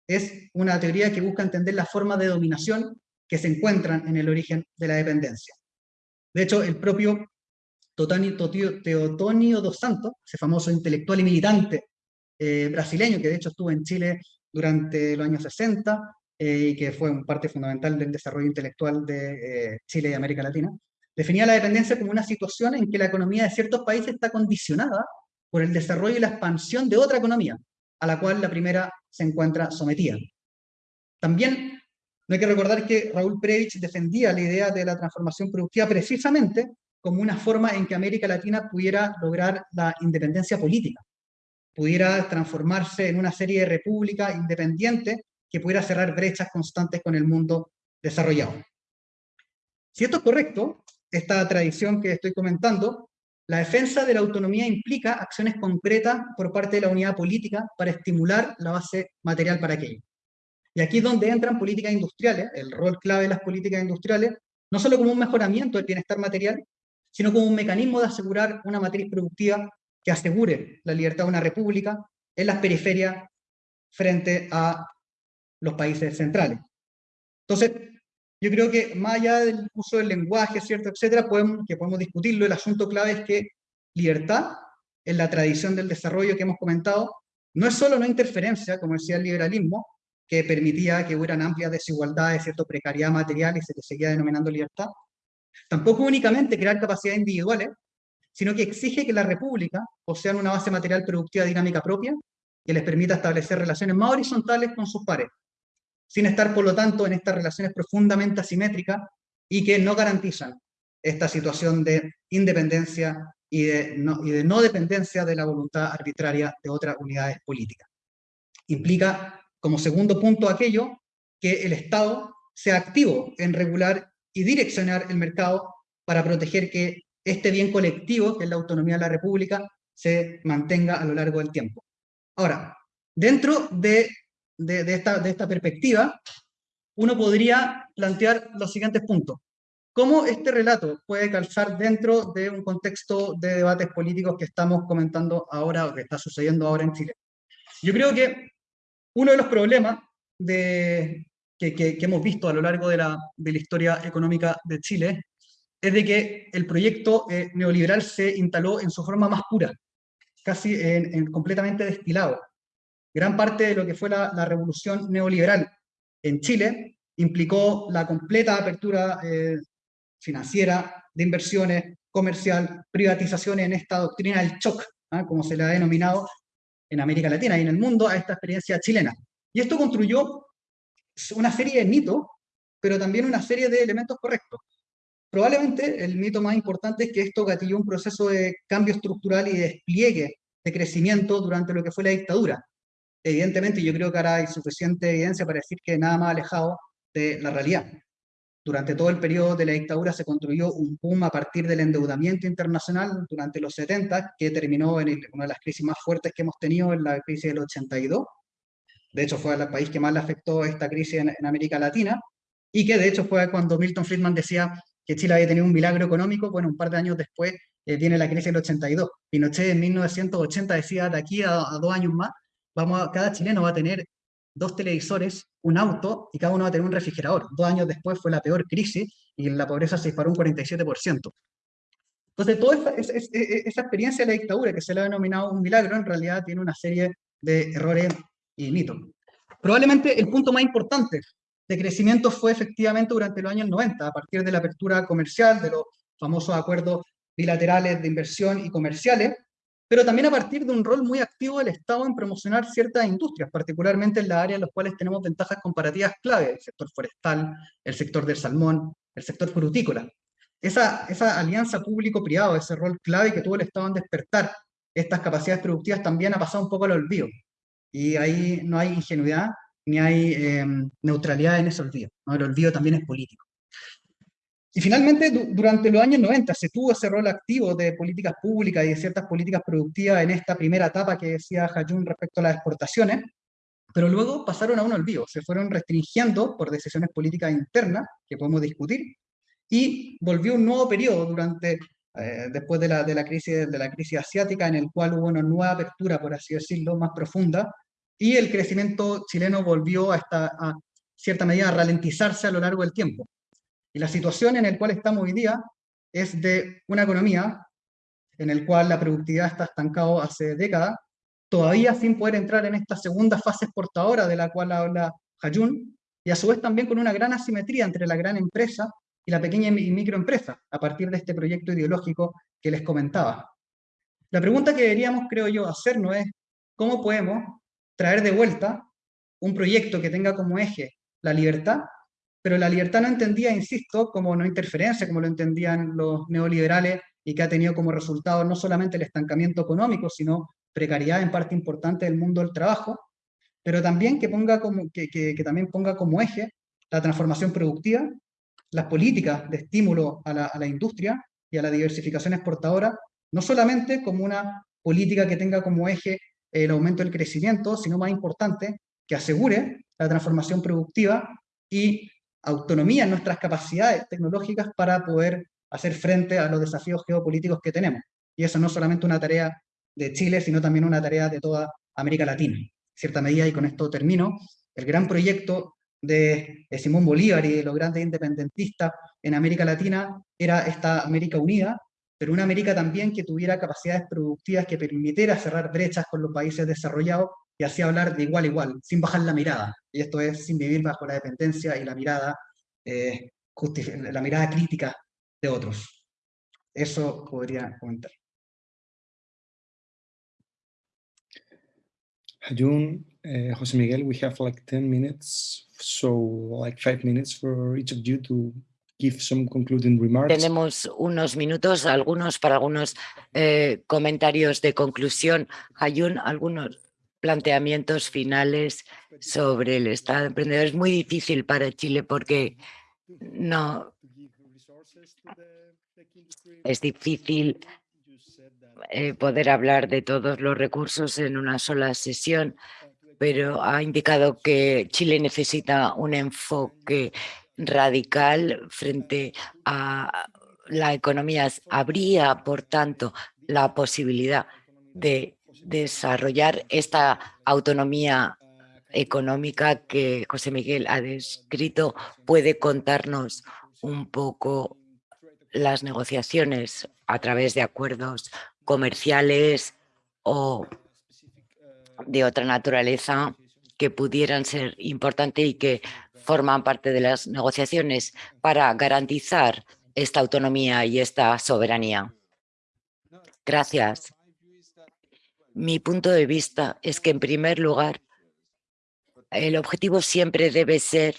es una teoría que busca entender las formas de dominación que se encuentran en el origen de la dependencia. De hecho, el propio Teotonio dos Santos, ese famoso intelectual y militante eh, brasileño, que de hecho estuvo en Chile durante los años 60 eh, y que fue un parte fundamental del desarrollo intelectual de eh, Chile y América Latina, definía la dependencia como una situación en que la economía de ciertos países está condicionada por el desarrollo y la expansión de otra economía, a la cual la primera se encuentra sometida. También no hay que recordar que Raúl Previch defendía la idea de la transformación productiva precisamente como una forma en que América Latina pudiera lograr la independencia política, pudiera transformarse en una serie de repúblicas independientes que pudiera cerrar brechas constantes con el mundo desarrollado. Si esto es correcto, esta tradición que estoy comentando la defensa de la autonomía implica acciones concretas por parte de la unidad política para estimular la base material para aquello. Y aquí es donde entran políticas industriales, el rol clave de las políticas industriales, no solo como un mejoramiento del bienestar material, sino como un mecanismo de asegurar una matriz productiva que asegure la libertad de una república en las periferias frente a los países centrales. Entonces, yo creo que más allá del uso del lenguaje, ¿cierto?, etcétera, podemos, que podemos discutirlo, el asunto clave es que libertad, en la tradición del desarrollo que hemos comentado, no es solo una interferencia, como decía el liberalismo, que permitía que hubieran amplias desigualdades, cierto, precariedad material y se seguía denominando libertad, tampoco únicamente crear capacidades individuales, sino que exige que la república posean una base material productiva dinámica propia que les permita establecer relaciones más horizontales con sus pares, sin estar, por lo tanto, en estas relaciones profundamente asimétricas y que no garantizan esta situación de independencia y de, no, dependencia de la voluntad arbitraria de otras unidades políticas. Implica, como segundo punto, aquello que el Estado sea activo en regular y direccionar el mercado para proteger que este bien colectivo, que es la autonomía de la República, se mantenga a lo largo del tiempo. Ahora, dentro de de, esta, de esta perspectiva, uno podría plantear los siguientes puntos. ¿Cómo este relato puede calzar dentro de un contexto de debates políticos que estamos comentando ahora o que está sucediendo ahora en Chile? Yo creo que uno de los problemas de, que, que, hemos visto a lo largo de la, de la, historia económica de Chile es de que el proyecto eh, neoliberal se instaló en su forma más pura, casi en, en completamente destilado. Gran parte de lo que fue la, revolución neoliberal en Chile implicó la completa apertura eh, financiera, de inversiones, comercial, privatizaciones en esta doctrina del shock, ¿ah? como se le ha denominado en América Latina y en el mundo a esta experiencia chilena. Y esto construyó una serie de mitos, pero también una serie de elementos correctos. Probablemente el mito más importante es que esto gatilló un proceso de cambio estructural y de despliegue de crecimiento durante lo que fue la dictadura evidentemente yo creo que ahora hay suficiente evidencia para decir que nada más alejado de la realidad. Durante todo el periodo de la dictadura se construyó un boom a partir del endeudamiento internacional durante los 70, que terminó en una de las crisis más fuertes que hemos tenido, en la crisis del 82. De hecho, fue el país que más le afectó esta crisis en, en América Latina, y que de hecho fue cuando Milton Friedman decía que Chile había tenido un milagro económico, bueno, un par de años después eh, viene la crisis del 82. Pinochet en 1980 decía, de aquí a, dos años más, vamos a, cada chileno va a tener dos televisores, un auto y cada uno va a tener un refrigerador. Dos años después fue la peor crisis y la pobreza se disparó un 47%. Entonces, toda esa, esa, experiencia de la dictadura, que se le ha denominado un milagro, en realidad tiene una serie de errores y mitos. Probablemente el punto más importante de crecimiento fue efectivamente durante los años 90, a partir de la apertura comercial, de los famosos acuerdos bilaterales de inversión y comerciales, pero también a partir de un rol muy activo del Estado en promocionar ciertas industrias, particularmente en las áreas en las cuales tenemos ventajas comparativas clave, el sector forestal, el sector del salmón, el sector frutícola. Esa, esa alianza público-privado, ese rol clave que tuvo el Estado en despertar estas capacidades productivas también ha pasado un poco al olvido. Y ahí no hay ingenuidad ni hay em, neutralidad en ese olvido. El olvido también es político. Y finalmente, durante los años 90 se tuvo ese rol activo de políticas públicas y de ciertas políticas productivas en esta primera etapa que decía Hayun respecto a las exportaciones, pero luego pasaron a un olvido, se fueron restringiendo por decisiones políticas internas, que podemos discutir, y volvió un nuevo periodo durante, eh, después de la, de, la crisis, de la crisis asiática, en el cual hubo una nueva apertura, por así decirlo, más profunda, y el crecimiento chileno volvió a, esta, a cierta medida a ralentizarse a lo largo del tiempo. Y la situación en la cual estamos hoy día es de una economía en la cual la productividad está estancada hace décadas, todavía sin poder entrar en esta segunda fase exportadora de la cual habla Hayun, y a su vez también con una gran asimetría entre la gran empresa y la pequeña y microempresa, a partir de este proyecto ideológico que les comentaba. La pregunta que deberíamos, creo yo, hacernos es, ¿cómo podemos traer de vuelta un proyecto que tenga como eje la libertad pero la libertad no entendía, insisto, como no interferencia, como lo entendían los neoliberales, y que ha tenido como resultado no solamente el estancamiento económico, sino precariedad en parte importante del mundo del trabajo, pero también que, ponga como, que, que, también ponga como eje la transformación productiva, las políticas de estímulo a la, a la industria y a la diversificación exportadora, no solamente como una política que tenga como eje el aumento del crecimiento, sino más importante, que asegure la transformación productiva y autonomía en nuestras capacidades tecnológicas para poder hacer frente a los desafíos geopolíticos que tenemos. Y eso no es solamente una tarea de Chile, sino también una tarea de toda América Latina. En cierta medida, y con esto termino, el gran proyecto de, Simón Bolívar y de los grandes independentistas en América Latina era esta América unida, pero una América también que tuviera capacidades productivas que permitiera cerrar brechas con los países desarrollados y así hablar de igual a igual, sin bajar la mirada. Y esto es sin vivir bajo la dependencia y la mirada, eh, la mirada crítica de otros. Eso podría comentar. Hayun, uh, José Miguel, we have like 10 minutes, so like five minutes for each of you to give some concluding remarks. Tenemos unos minutos, algunos para algunos eh, comentarios de conclusión. Hayun, algunos planteamientos finales sobre el Estado de emprendedor. Es muy difícil para Chile porque no es difícil eh, poder hablar de todos los recursos en una sola sesión, pero ha indicado que Chile necesita un enfoque radical frente a la economía. Habría, por tanto, la posibilidad de desarrollar esta autonomía económica que José Miguel ha descrito. ¿Puede contarnos un poco las negociaciones a través de acuerdos comerciales o de otra naturaleza que pudieran ser importantes y que forman parte de las negociaciones para garantizar esta autonomía y esta soberanía. Gracias. Mi punto de vista es que, en primer lugar, el objetivo siempre debe ser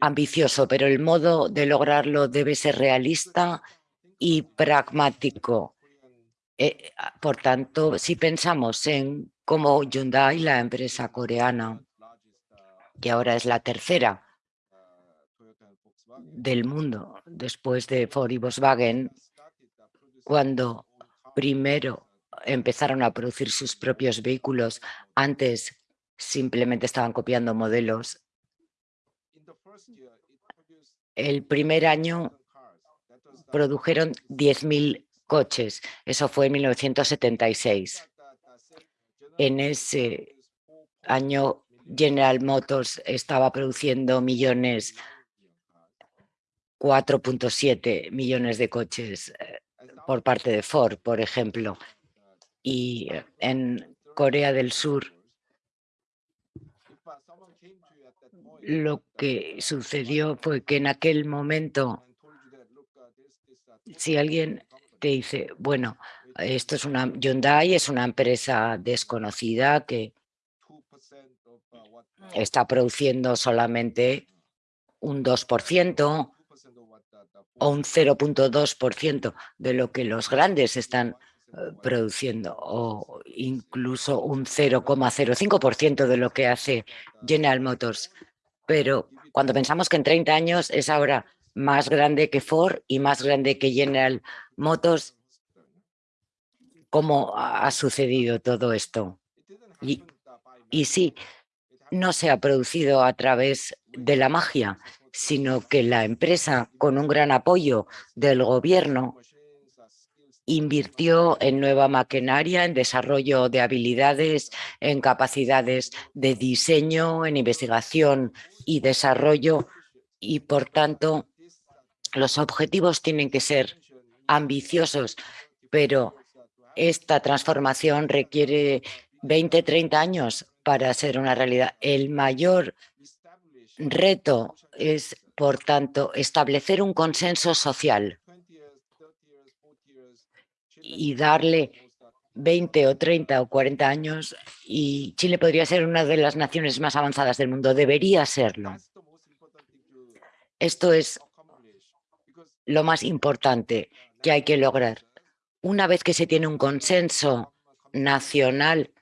ambicioso, pero el modo de lograrlo debe ser realista y pragmático. Eh, ah, por tanto, si pensamos en cómo Hyundai, la empresa coreana, que ahora es la tercera del mundo después de Ford y Volkswagen, cuando primero empezaron a producir sus propios vehículos, antes simplemente estaban copiando modelos. El primer año produjeron 10.000 coches, eso fue en 1976. En ese año General Motors estaba produciendo millones, 4.7 millones de coches eh, por parte de Ford, por ejemplo. Y en Corea del Sur. Lo que sucedió fue que en aquel momento, si alguien te dice, bueno, esto es una Hyundai, es una empresa desconocida que está produciendo solamente un 2% o un 0.2% de lo que los grandes están eh, produciendo o incluso un 0,05% de lo que hace General Motors. Pero cuando pensamos que en 30 años es ahora más grande que Ford y más grande que General Motors, ¿cómo ha sucedido todo esto? Y, y sí, no se ha producido a través de la magia, sino que la empresa, con un gran apoyo del gobierno, invirtió en nueva maquinaria, en desarrollo de habilidades, en capacidades de diseño, en investigación y desarrollo y, por tanto, los objetivos tienen que ser ambiciosos, pero esta transformación requiere 20, 30 años para ser una realidad. El mayor reto es, por tanto, establecer un consenso social y darle 20 o 30 o 40 años y Chile podría ser una de las naciones más avanzadas del mundo. Debería serlo. Esto es lo más importante que hay que lograr. Una vez que se tiene un consenso nacional,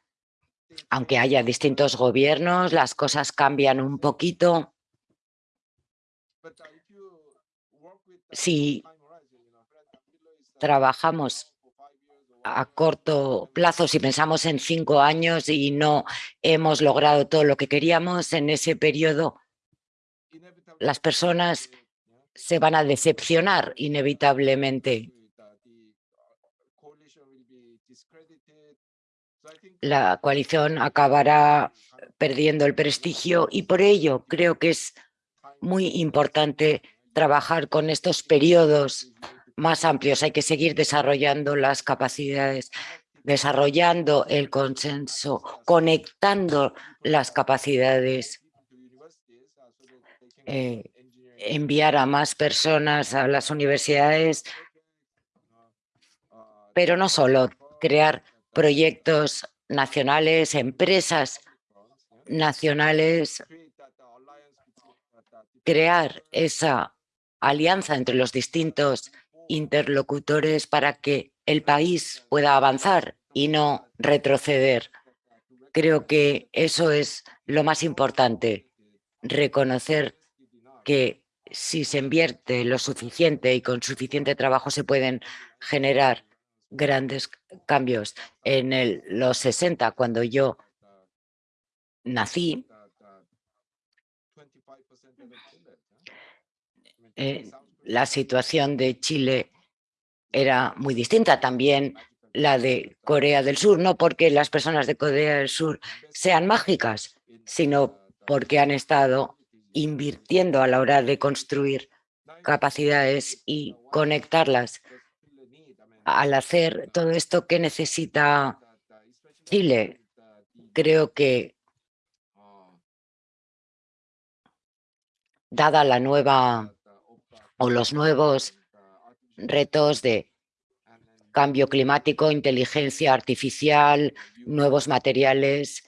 aunque haya distintos gobiernos, las cosas cambian un poquito. Si trabajamos a corto plazo, si pensamos en cinco años y no hemos logrado todo lo que queríamos en ese periodo, las personas se van a decepcionar inevitablemente. La coalición acabará perdiendo el prestigio y por ello creo que es muy importante trabajar con estos periodos más amplios. Hay que seguir desarrollando las capacidades, desarrollando el consenso, conectando las capacidades, eh, enviar a más personas a las universidades, pero no solo, crear proyectos nacionales, empresas nacionales, crear esa alianza entre los distintos interlocutores para que el país pueda avanzar y no retroceder. Creo que eso es lo más importante, reconocer que si se invierte lo suficiente y con suficiente trabajo se pueden generar grandes cambios. En los 60, cuando yo nací, eh, la situación de Chile era muy distinta también la de Corea del Sur, no porque las personas de Corea del Sur sean mágicas, sino porque han estado invirtiendo a la hora de construir capacidades y conectarlas. Al hacer todo esto que necesita Chile, creo que dada la nueva o los nuevos retos de cambio climático, inteligencia artificial, nuevos materiales,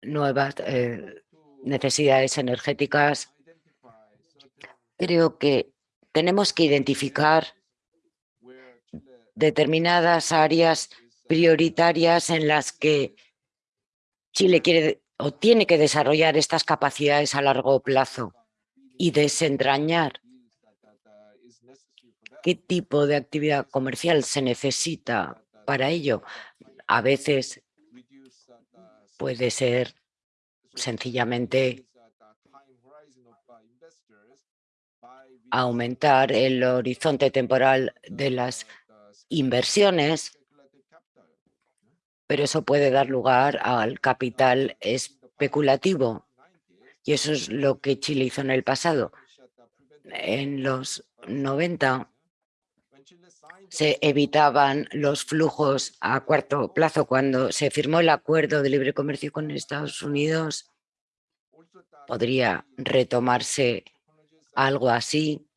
nuevas eh, necesidades energéticas. Creo que tenemos que identificar determinadas áreas prioritarias en las que Chile quiere o tiene que desarrollar estas capacidades a largo plazo y desentrañar qué tipo de actividad comercial se necesita para ello. A veces puede ser sencillamente aumentar el horizonte temporal de las inversiones, pero eso puede dar lugar al capital especulativo. Y eso es lo que Chile hizo en el pasado. En los 90 se evitaban los flujos a corto plazo. Cuando se firmó el acuerdo de libre comercio con Estados Unidos, podría retomarse algo así.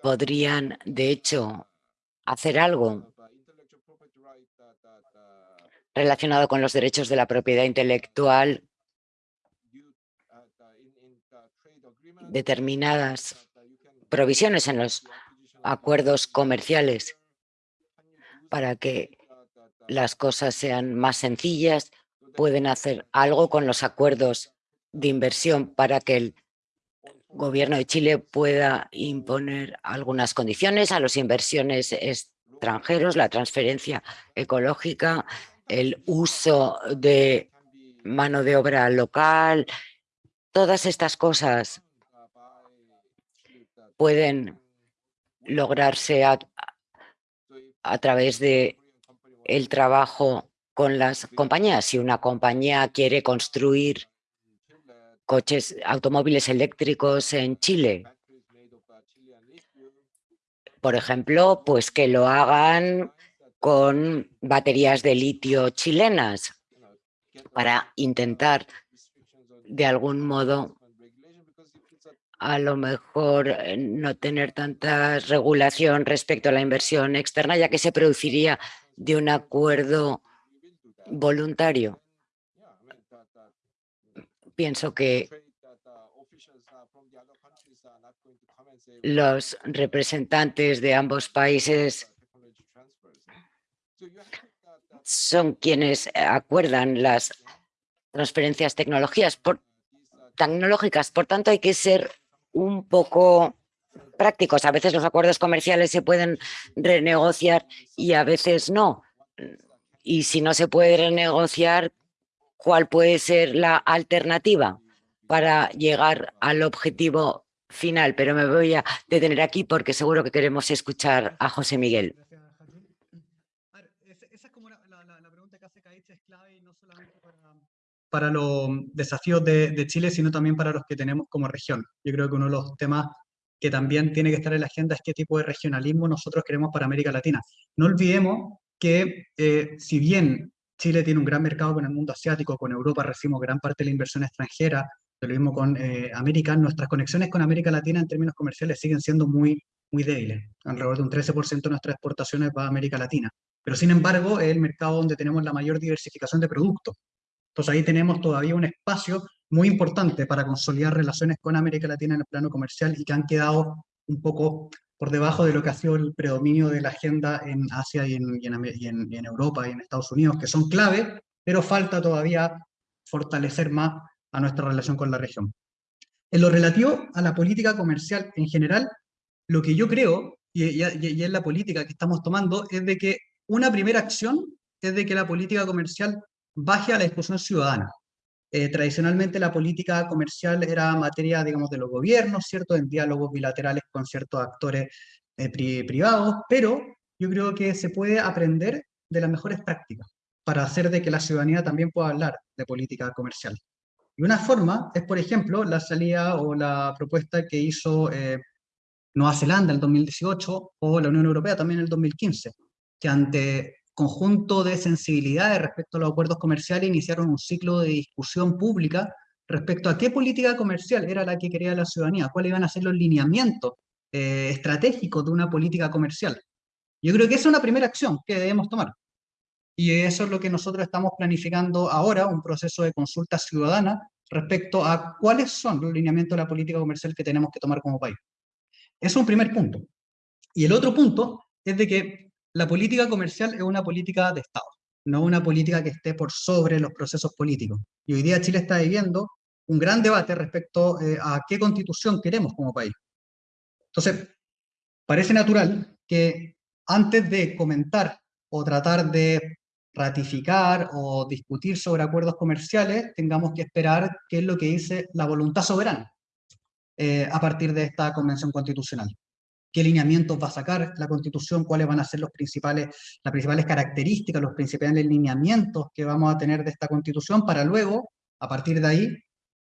Podrían, de hecho, hacer algo relacionado con los derechos de la propiedad intelectual determinadas provisiones en los acuerdos comerciales para que las cosas sean más sencillas, pueden hacer algo con los acuerdos de inversión para que el gobierno de Chile pueda imponer algunas condiciones a las inversiones extranjeros, la transferencia ecológica, el uso de mano de obra local, todas estas cosas pueden lograrse a, través de el trabajo con las compañías. Si una compañía quiere construir coches, automóviles eléctricos en Chile, por ejemplo, pues que lo hagan con baterías de litio chilenas para intentar de algún modo a lo mejor eh, no tener tanta regulación respecto a la inversión externa, ya que se produciría de un acuerdo voluntario. Pienso que los representantes de ambos países son quienes acuerdan las transferencias tecnologías tecnológicas. Por tanto, hay que ser un poco prácticos. A veces los acuerdos comerciales se pueden renegociar y a veces no. Y si no se puede renegociar, ¿cuál puede ser la alternativa para llegar al objetivo final? Pero me voy a detener aquí porque seguro que queremos escuchar a José Miguel. Para los desafíos de, Chile, sino también para los que tenemos como región. Yo creo que uno de los temas que también tiene que estar en la agenda es qué tipo de regionalismo nosotros queremos para América Latina. No olvidemos que eh, si bien Chile tiene un gran mercado con el mundo asiático, con Europa recibimos gran parte de la inversión extranjera, lo mismo con eh, América, nuestras conexiones con América Latina en términos comerciales siguen siendo muy, muy débiles. Alrededor de un 13% de nuestras exportaciones va a América Latina. Pero sin embargo, es el mercado donde tenemos la mayor diversificación de productos. Entonces ahí tenemos todavía un espacio muy importante para consolidar relaciones con América Latina en el plano comercial y que han quedado un poco por debajo de lo que ha sido el predominio de la agenda en Asia y en, en, Europa y en Estados Unidos, que son clave, pero falta todavía fortalecer más a nuestra relación con la región. En lo relativo a la política comercial en general, lo que yo creo, y, y, y es la política que estamos tomando, es de que una primera acción es de que la política comercial baje a la discusión ciudadana. Eh, tradicionalmente la política comercial era materia, digamos, de los gobiernos, ¿cierto? En diálogos bilaterales con ciertos actores eh, privados, pero yo creo que se puede aprender de las mejores prácticas para hacer de que la ciudadanía también pueda hablar de política comercial. Y una forma es, por ejemplo, la salida o la propuesta que hizo eh, Nueva Zelanda en el 2018 o la Unión Europea también en el 2015, que ante conjunto de sensibilidades respecto a los acuerdos comerciales iniciaron un ciclo de discusión pública respecto a qué política comercial era la que quería la ciudadanía, cuáles iban a ser los lineamientos eh, estratégicos de una política comercial. Yo creo que esa es una primera acción que debemos tomar. Y eso es lo que nosotros estamos planificando ahora, un proceso de consulta ciudadana respecto a cuáles son los lineamientos de la política comercial que tenemos que tomar como país. Ese es un primer punto. Y el otro punto es de que la política comercial es una política de Estado, no una política que esté por sobre los procesos políticos. Y hoy día Chile está viviendo un gran debate respecto eh, a qué constitución queremos como país. Entonces, parece natural que antes de comentar o tratar de ratificar o discutir sobre acuerdos comerciales, tengamos que esperar qué es lo que dice la voluntad soberana eh, a partir de esta convención constitucional. ¿Qué lineamientos va a sacar la constitución? ¿Cuáles van a ser los principales, las principales características, los principales lineamientos que vamos a tener de esta constitución para luego, a partir de ahí,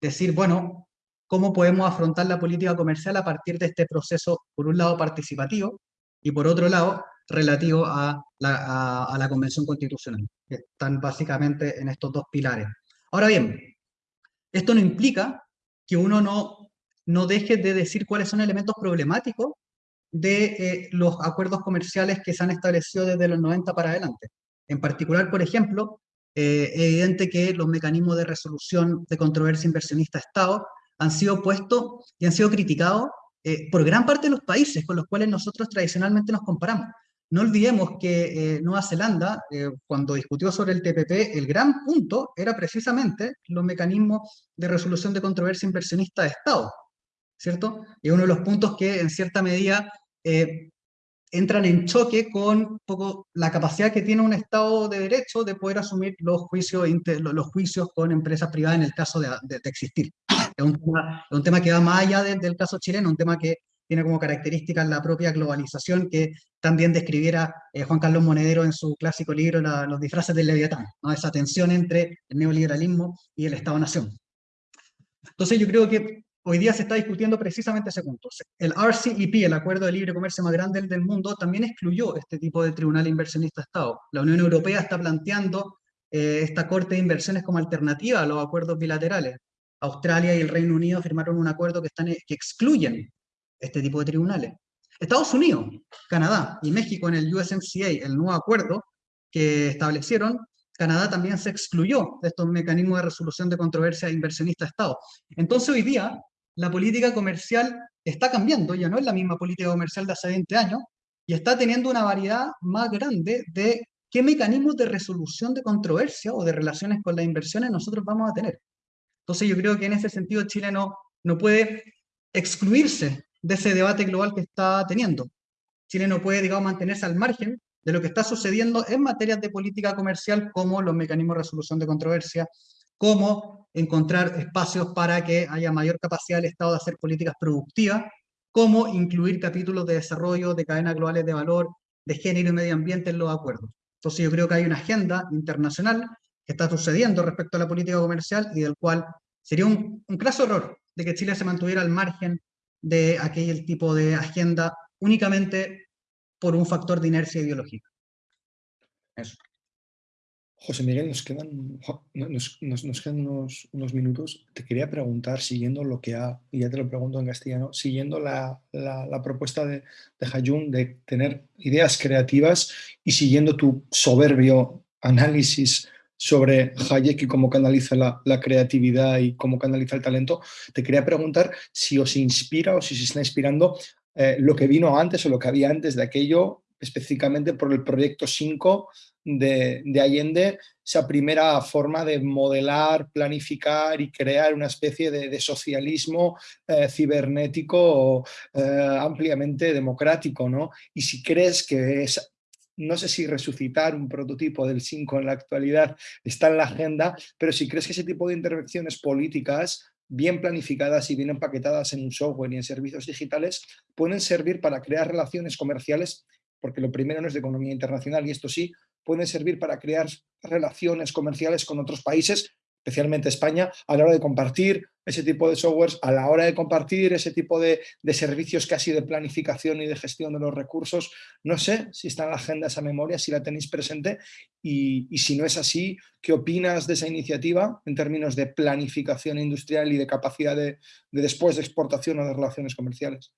decir, bueno, ¿cómo podemos afrontar la política comercial a partir de este proceso, por un lado participativo, y por otro lado, relativo a la, a, la Convención Constitucional, que están básicamente en estos dos pilares. Ahora bien, esto no implica que uno no, no deje de decir cuáles son elementos problemáticos de eh, los acuerdos comerciales que se han establecido desde los 90 para adelante. En particular, por ejemplo, eh, es evidente que los mecanismos de resolución de controversia inversionista-Estado han sido puestos y han sido criticados eh, por gran parte de los países con los cuales nosotros tradicionalmente nos comparamos. No olvidemos que eh, Nueva Zelanda, cuando discutió sobre el TPP, el gran punto era precisamente los mecanismos de resolución de controversia inversionista de Estado, ¿cierto? Y uno de los puntos que en cierta medida entran en choque con poco la capacidad que tiene un Estado de Derecho de poder asumir los juicios, los juicios con empresas privadas en el caso de, de existir. Es un tema, que va más allá del caso chileno, un tema que tiene como característica la propia globalización que también describiera eh, Juan Carlos Monedero en su clásico libro Los disfraces del Leviatán, ¿no? esa tensión entre el neoliberalismo y el Estado-Nación. Entonces yo creo que hoy día se está discutiendo precisamente ese punto. El RCEP, el Acuerdo de Libre Comercio más grande del mundo, también excluyó este tipo de tribunal inversionista-Estado. La Unión Europea está planteando eh, esta corte de inversiones como alternativa a los acuerdos bilaterales. Australia y el Reino Unido firmaron un acuerdo que, que excluyen este tipo de tribunales. Estados Unidos, Canadá y México en el USMCA, el nuevo acuerdo que establecieron, Canadá también se excluyó de estos mecanismos de resolución de controversia inversionista-Estado. Entonces hoy día la política comercial está cambiando, ya no es la misma política comercial de hace 20 años, y está teniendo una variedad más grande de qué mecanismos de resolución de controversia o de relaciones con las inversiones nosotros vamos a tener. Entonces yo creo que en ese sentido Chile no, puede excluirse de ese debate global que está teniendo. Chile no puede, digamos, mantenerse al margen de lo que está sucediendo en materias de política comercial, como los mecanismos de resolución de controversia, como encontrar espacios para que haya mayor capacidad del Estado de hacer políticas productivas, como incluir capítulos de desarrollo, de cadenas globales de valor, de género y medio ambiente en los acuerdos. Entonces yo creo que hay una agenda internacional que está sucediendo respecto a la política comercial y del cual sería un, un claro error de que Chile se mantuviera al margen de aquel tipo de agenda únicamente por un factor de inercia ideológica. Eso. José Miguel, nos quedan, nos, nos, quedan unos, minutos. Te quería preguntar, siguiendo lo que ha, y ya te lo pregunto en castellano, siguiendo la, propuesta de, de de tener ideas creativas y siguiendo tu soberbio análisis sobre Hayek y cómo canaliza la, creatividad y cómo canaliza el talento, te quería preguntar si os inspira o si se está inspirando eh, lo que vino antes o lo que había antes de aquello, específicamente por el proyecto 5 de, Allende, esa primera forma de modelar, planificar y crear una especie de, socialismo eh, cibernético eh, ampliamente democrático. ¿no? Y si crees que es no sé si resucitar un prototipo del 5 en la actualidad está en la agenda, pero si crees que ese tipo de intervenciones políticas bien planificadas y bien empaquetadas en un software y en servicios digitales pueden servir para crear relaciones comerciales, porque lo primero no es de economía internacional y esto sí, pueden servir para crear relaciones comerciales con otros países especialmente España, a la hora de compartir ese tipo de softwares, a la hora de compartir ese tipo de, servicios casi de planificación y de gestión de los recursos. No sé si está en la agenda esa memoria, si la tenéis presente y, si no es así, ¿qué opinas de esa iniciativa en términos de planificación industrial y de capacidad de, después de exportación o de relaciones comerciales?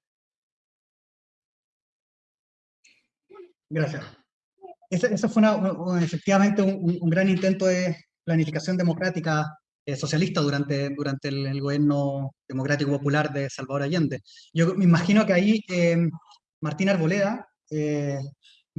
Gracias. Eso fue efectivamente un gran intento de, planificación democrática eh, socialista durante, durante el, gobierno democrático popular de Salvador Allende. Yo me imagino que ahí eh, Martín Arboleda eh,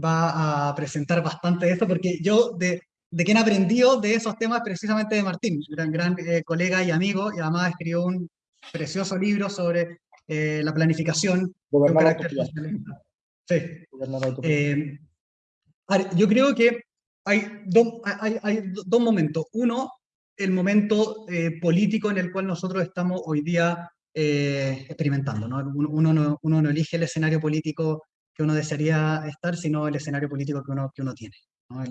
va a presentar bastante de eso, porque yo de, de quien aprendió de esos temas precisamente de Martín, gran, gran colega y amigo, y además escribió un precioso libro sobre la planificación socialista. Sí. Eh, yo creo que hay, dos hay, hay dos momentos. Uno, el momento político en el cual nosotros estamos hoy día experimentando. ¿no? Uno, no, uno no elige el escenario político que uno desearía estar, sino el escenario político que uno, que uno tiene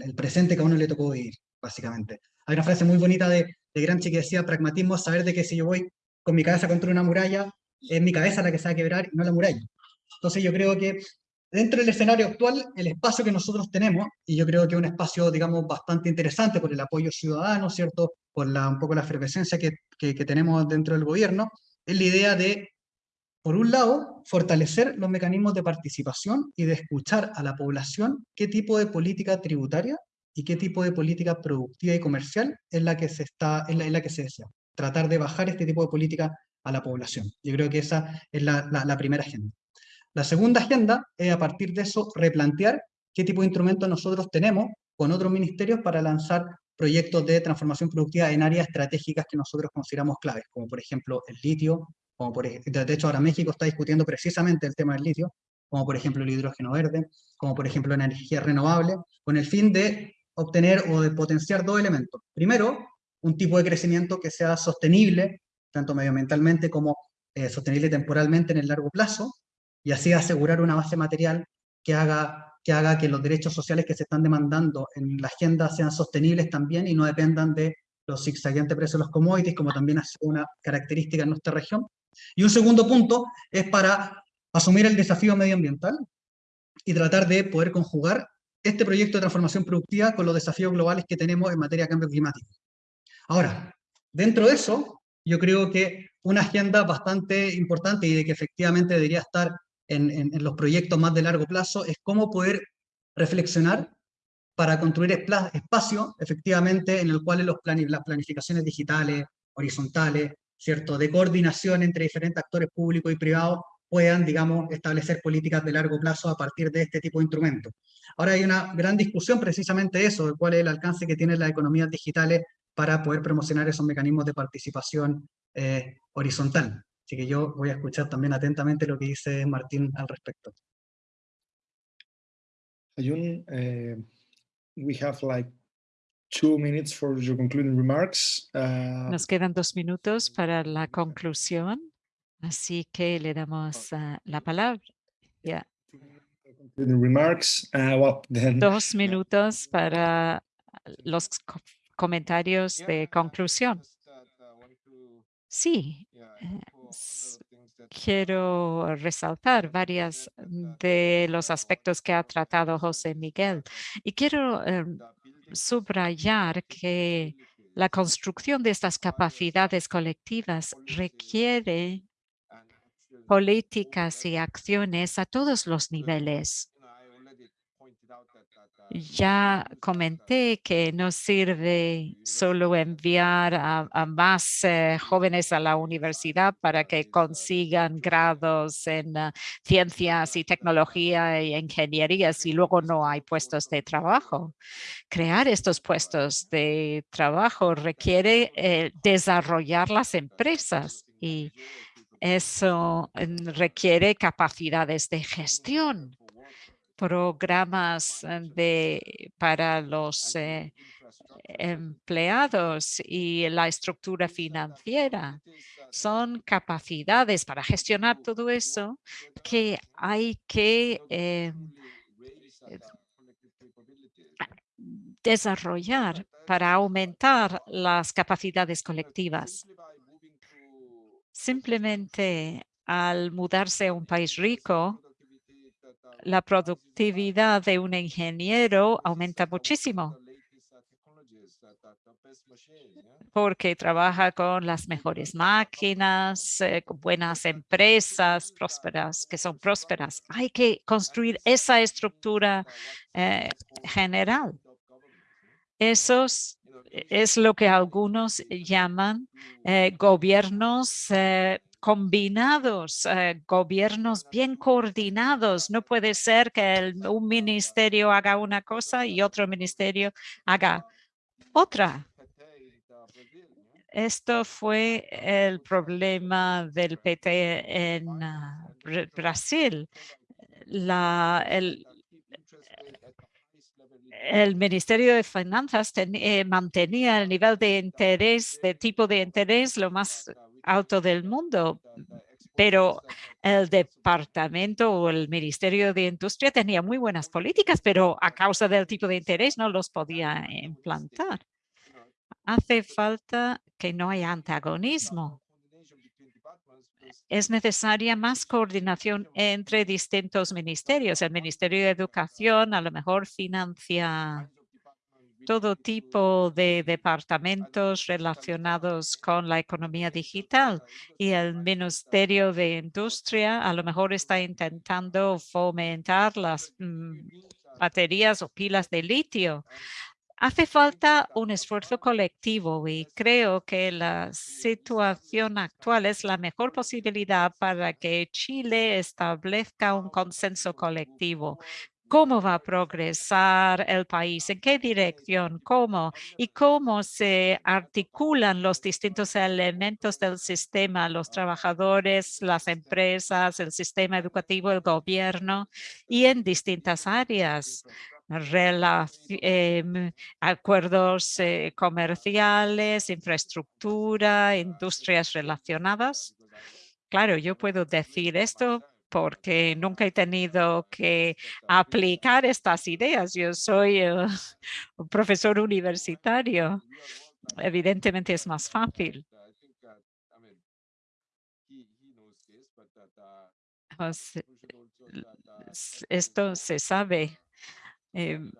el, presente que a uno le tocó vivir, básicamente. Hay una frase muy bonita de, de Gramsci que decía, pragmatismo es saber de que si yo voy con mi cabeza contra una muralla, es mi cabeza la que se va a quebrar y no la muralla. Entonces yo creo que dentro del escenario actual, el espacio que nosotros tenemos, y yo creo que es un espacio, digamos, bastante interesante por el apoyo ciudadano, ¿cierto? Por la, un poco la efervescencia que, tenemos dentro del gobierno, es la idea de por un lado, fortalecer los mecanismos de participación y de escuchar a la población qué tipo de política tributaria y qué tipo de política productiva y comercial es la que se, está, es la, que se desea. Tratar de bajar este tipo de política a la población. Yo creo que esa es la primera agenda. La segunda agenda es a partir de eso replantear qué tipo de instrumentos nosotros tenemos con otros ministerios para lanzar proyectos de transformación productiva en áreas estratégicas que nosotros consideramos claves, como por ejemplo el litio, como por de hecho ahora México está discutiendo precisamente el tema del litio, como por ejemplo el hidrógeno verde, como por ejemplo la energía renovable, con el fin de obtener o de potenciar dos elementos. Primero, un tipo de crecimiento que sea sostenible, tanto medioambientalmente como eh, sostenible temporalmente en el largo plazo, y así asegurar una base material que haga, que haga que los derechos sociales que se están demandando en la agenda sean sostenibles también y no dependan de los zigzagueantes precios de los commodities, como también ha sido una característica en nuestra región, y un segundo punto es para asumir el desafío medioambiental y tratar de poder conjugar este proyecto de transformación productiva con los desafíos globales que tenemos en materia de cambio climático. Ahora, dentro de eso, yo creo que una agenda bastante importante y de que efectivamente debería estar en, los proyectos más de largo plazo es cómo poder reflexionar para construir espacio, efectivamente, en el cual los las planificaciones digitales, horizontales, ¿cierto?, de coordinación entre diferentes actores públicos y privados puedan, digamos, establecer políticas de largo plazo a partir de este tipo de instrumentos. Ahora hay una gran discusión precisamente eso, de cuál es el alcance que tienen las economías digitales para poder promocionar esos mecanismos de participación eh, horizontal. Así que yo voy a escuchar también atentamente lo que dice Martín al respecto. Ayun, eh, we have like two minutes for your concluding remarks. Uh, Nos quedan dos minutos para la conclusión, así que le damos uh, la palabra. Yeah. Remarks, uh, well, then, dos minutos para los co comentarios de conclusión. Sí, eh, quiero resaltar varias de los aspectos que ha tratado José Miguel. Y quiero um, subrayar que la construcción de estas capacidades colectivas requiere políticas y acciones a todos los niveles. Ya comenté que no sirve solo enviar a, más eh, jóvenes a la universidad para que consigan grados en uh, ciencias y tecnología y ingeniería si luego no hay puestos de trabajo. Crear estos puestos de trabajo requiere eh, desarrollar las empresas y eso mm, requiere capacidades de gestión programas eh, de, para los eh, empleados y la estructura financiera. Son capacidades para gestionar todo eso que hay que eh, desarrollar para aumentar las capacidades colectivas. Simplemente al mudarse a un país rico, la productividad de un ingeniero aumenta muchísimo porque trabaja con las mejores máquinas, eh, con buenas empresas prósperas, que son prósperas. Hay que construir esa estructura eh, general. Eso es lo que algunos llaman eh, gobiernos combinados, eh, gobiernos bien coordinados. No puede ser que un ministerio haga una cosa y otro ministerio haga otra. Esto fue el problema del PT en ah, Brasil. La, el, el Ministerio de Finanzas eh, mantenía el nivel de interés, de tipo de interés, lo más alto del mundo, pero el departamento o el Ministerio de Industria tenía muy buenas políticas, pero a causa del tipo de interés no los podía implantar. Hace falta que no haya antagonismo es necesaria más coordinación entre distintos ministerios. El Ministerio de Educación a lo mejor financia todo tipo de departamentos relacionados con la economía digital y el Ministerio de Industria a lo mejor está intentando fomentar las mm, baterías o pilas de litio. Hace falta un esfuerzo colectivo y creo que la situación actual es la mejor posibilidad para que Chile establezca un consenso colectivo. ¿Cómo va a progresar el país? ¿En qué dirección? ¿Cómo? ¿Y cómo se articulan los distintos elementos del sistema? Los trabajadores, las empresas, el sistema educativo, el gobierno y en distintas áreas Em, acuerdos eh, comerciales, infraestructura, industrias relacionadas. Claro, yo puedo decir esto porque nunca he tenido que aplicar estas ideas. Yo soy eh, un profesor universitario. Evidentemente es más fácil. Esto se sabe Em,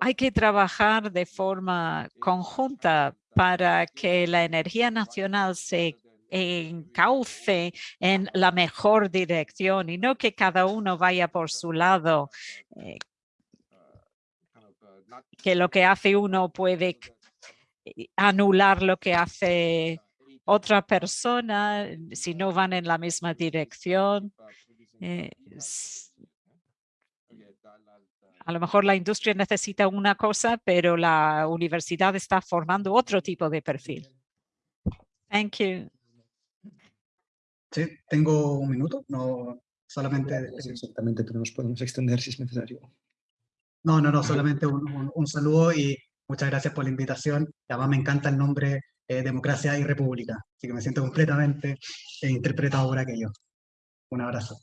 hay que trabajar de forma conjunta para que la energía nacional se encauce en la mejor dirección y no que cada uno vaya por su lado, eh, que lo que hace uno puede anular lo que hace otra persona si no van en la misma dirección. Eh, a lo mejor la industria necesita una cosa, pero la universidad está formando otro tipo de perfil. Thank you. Sí, tengo un minuto, no solamente... exactamente, pero nos podemos extender si es necesario. No, no, no, solamente un, saludo y muchas gracias por la invitación. Además me encanta el nombre eh, Democracia y República, así que me siento completamente eh, interpretado por aquello. Un abrazo.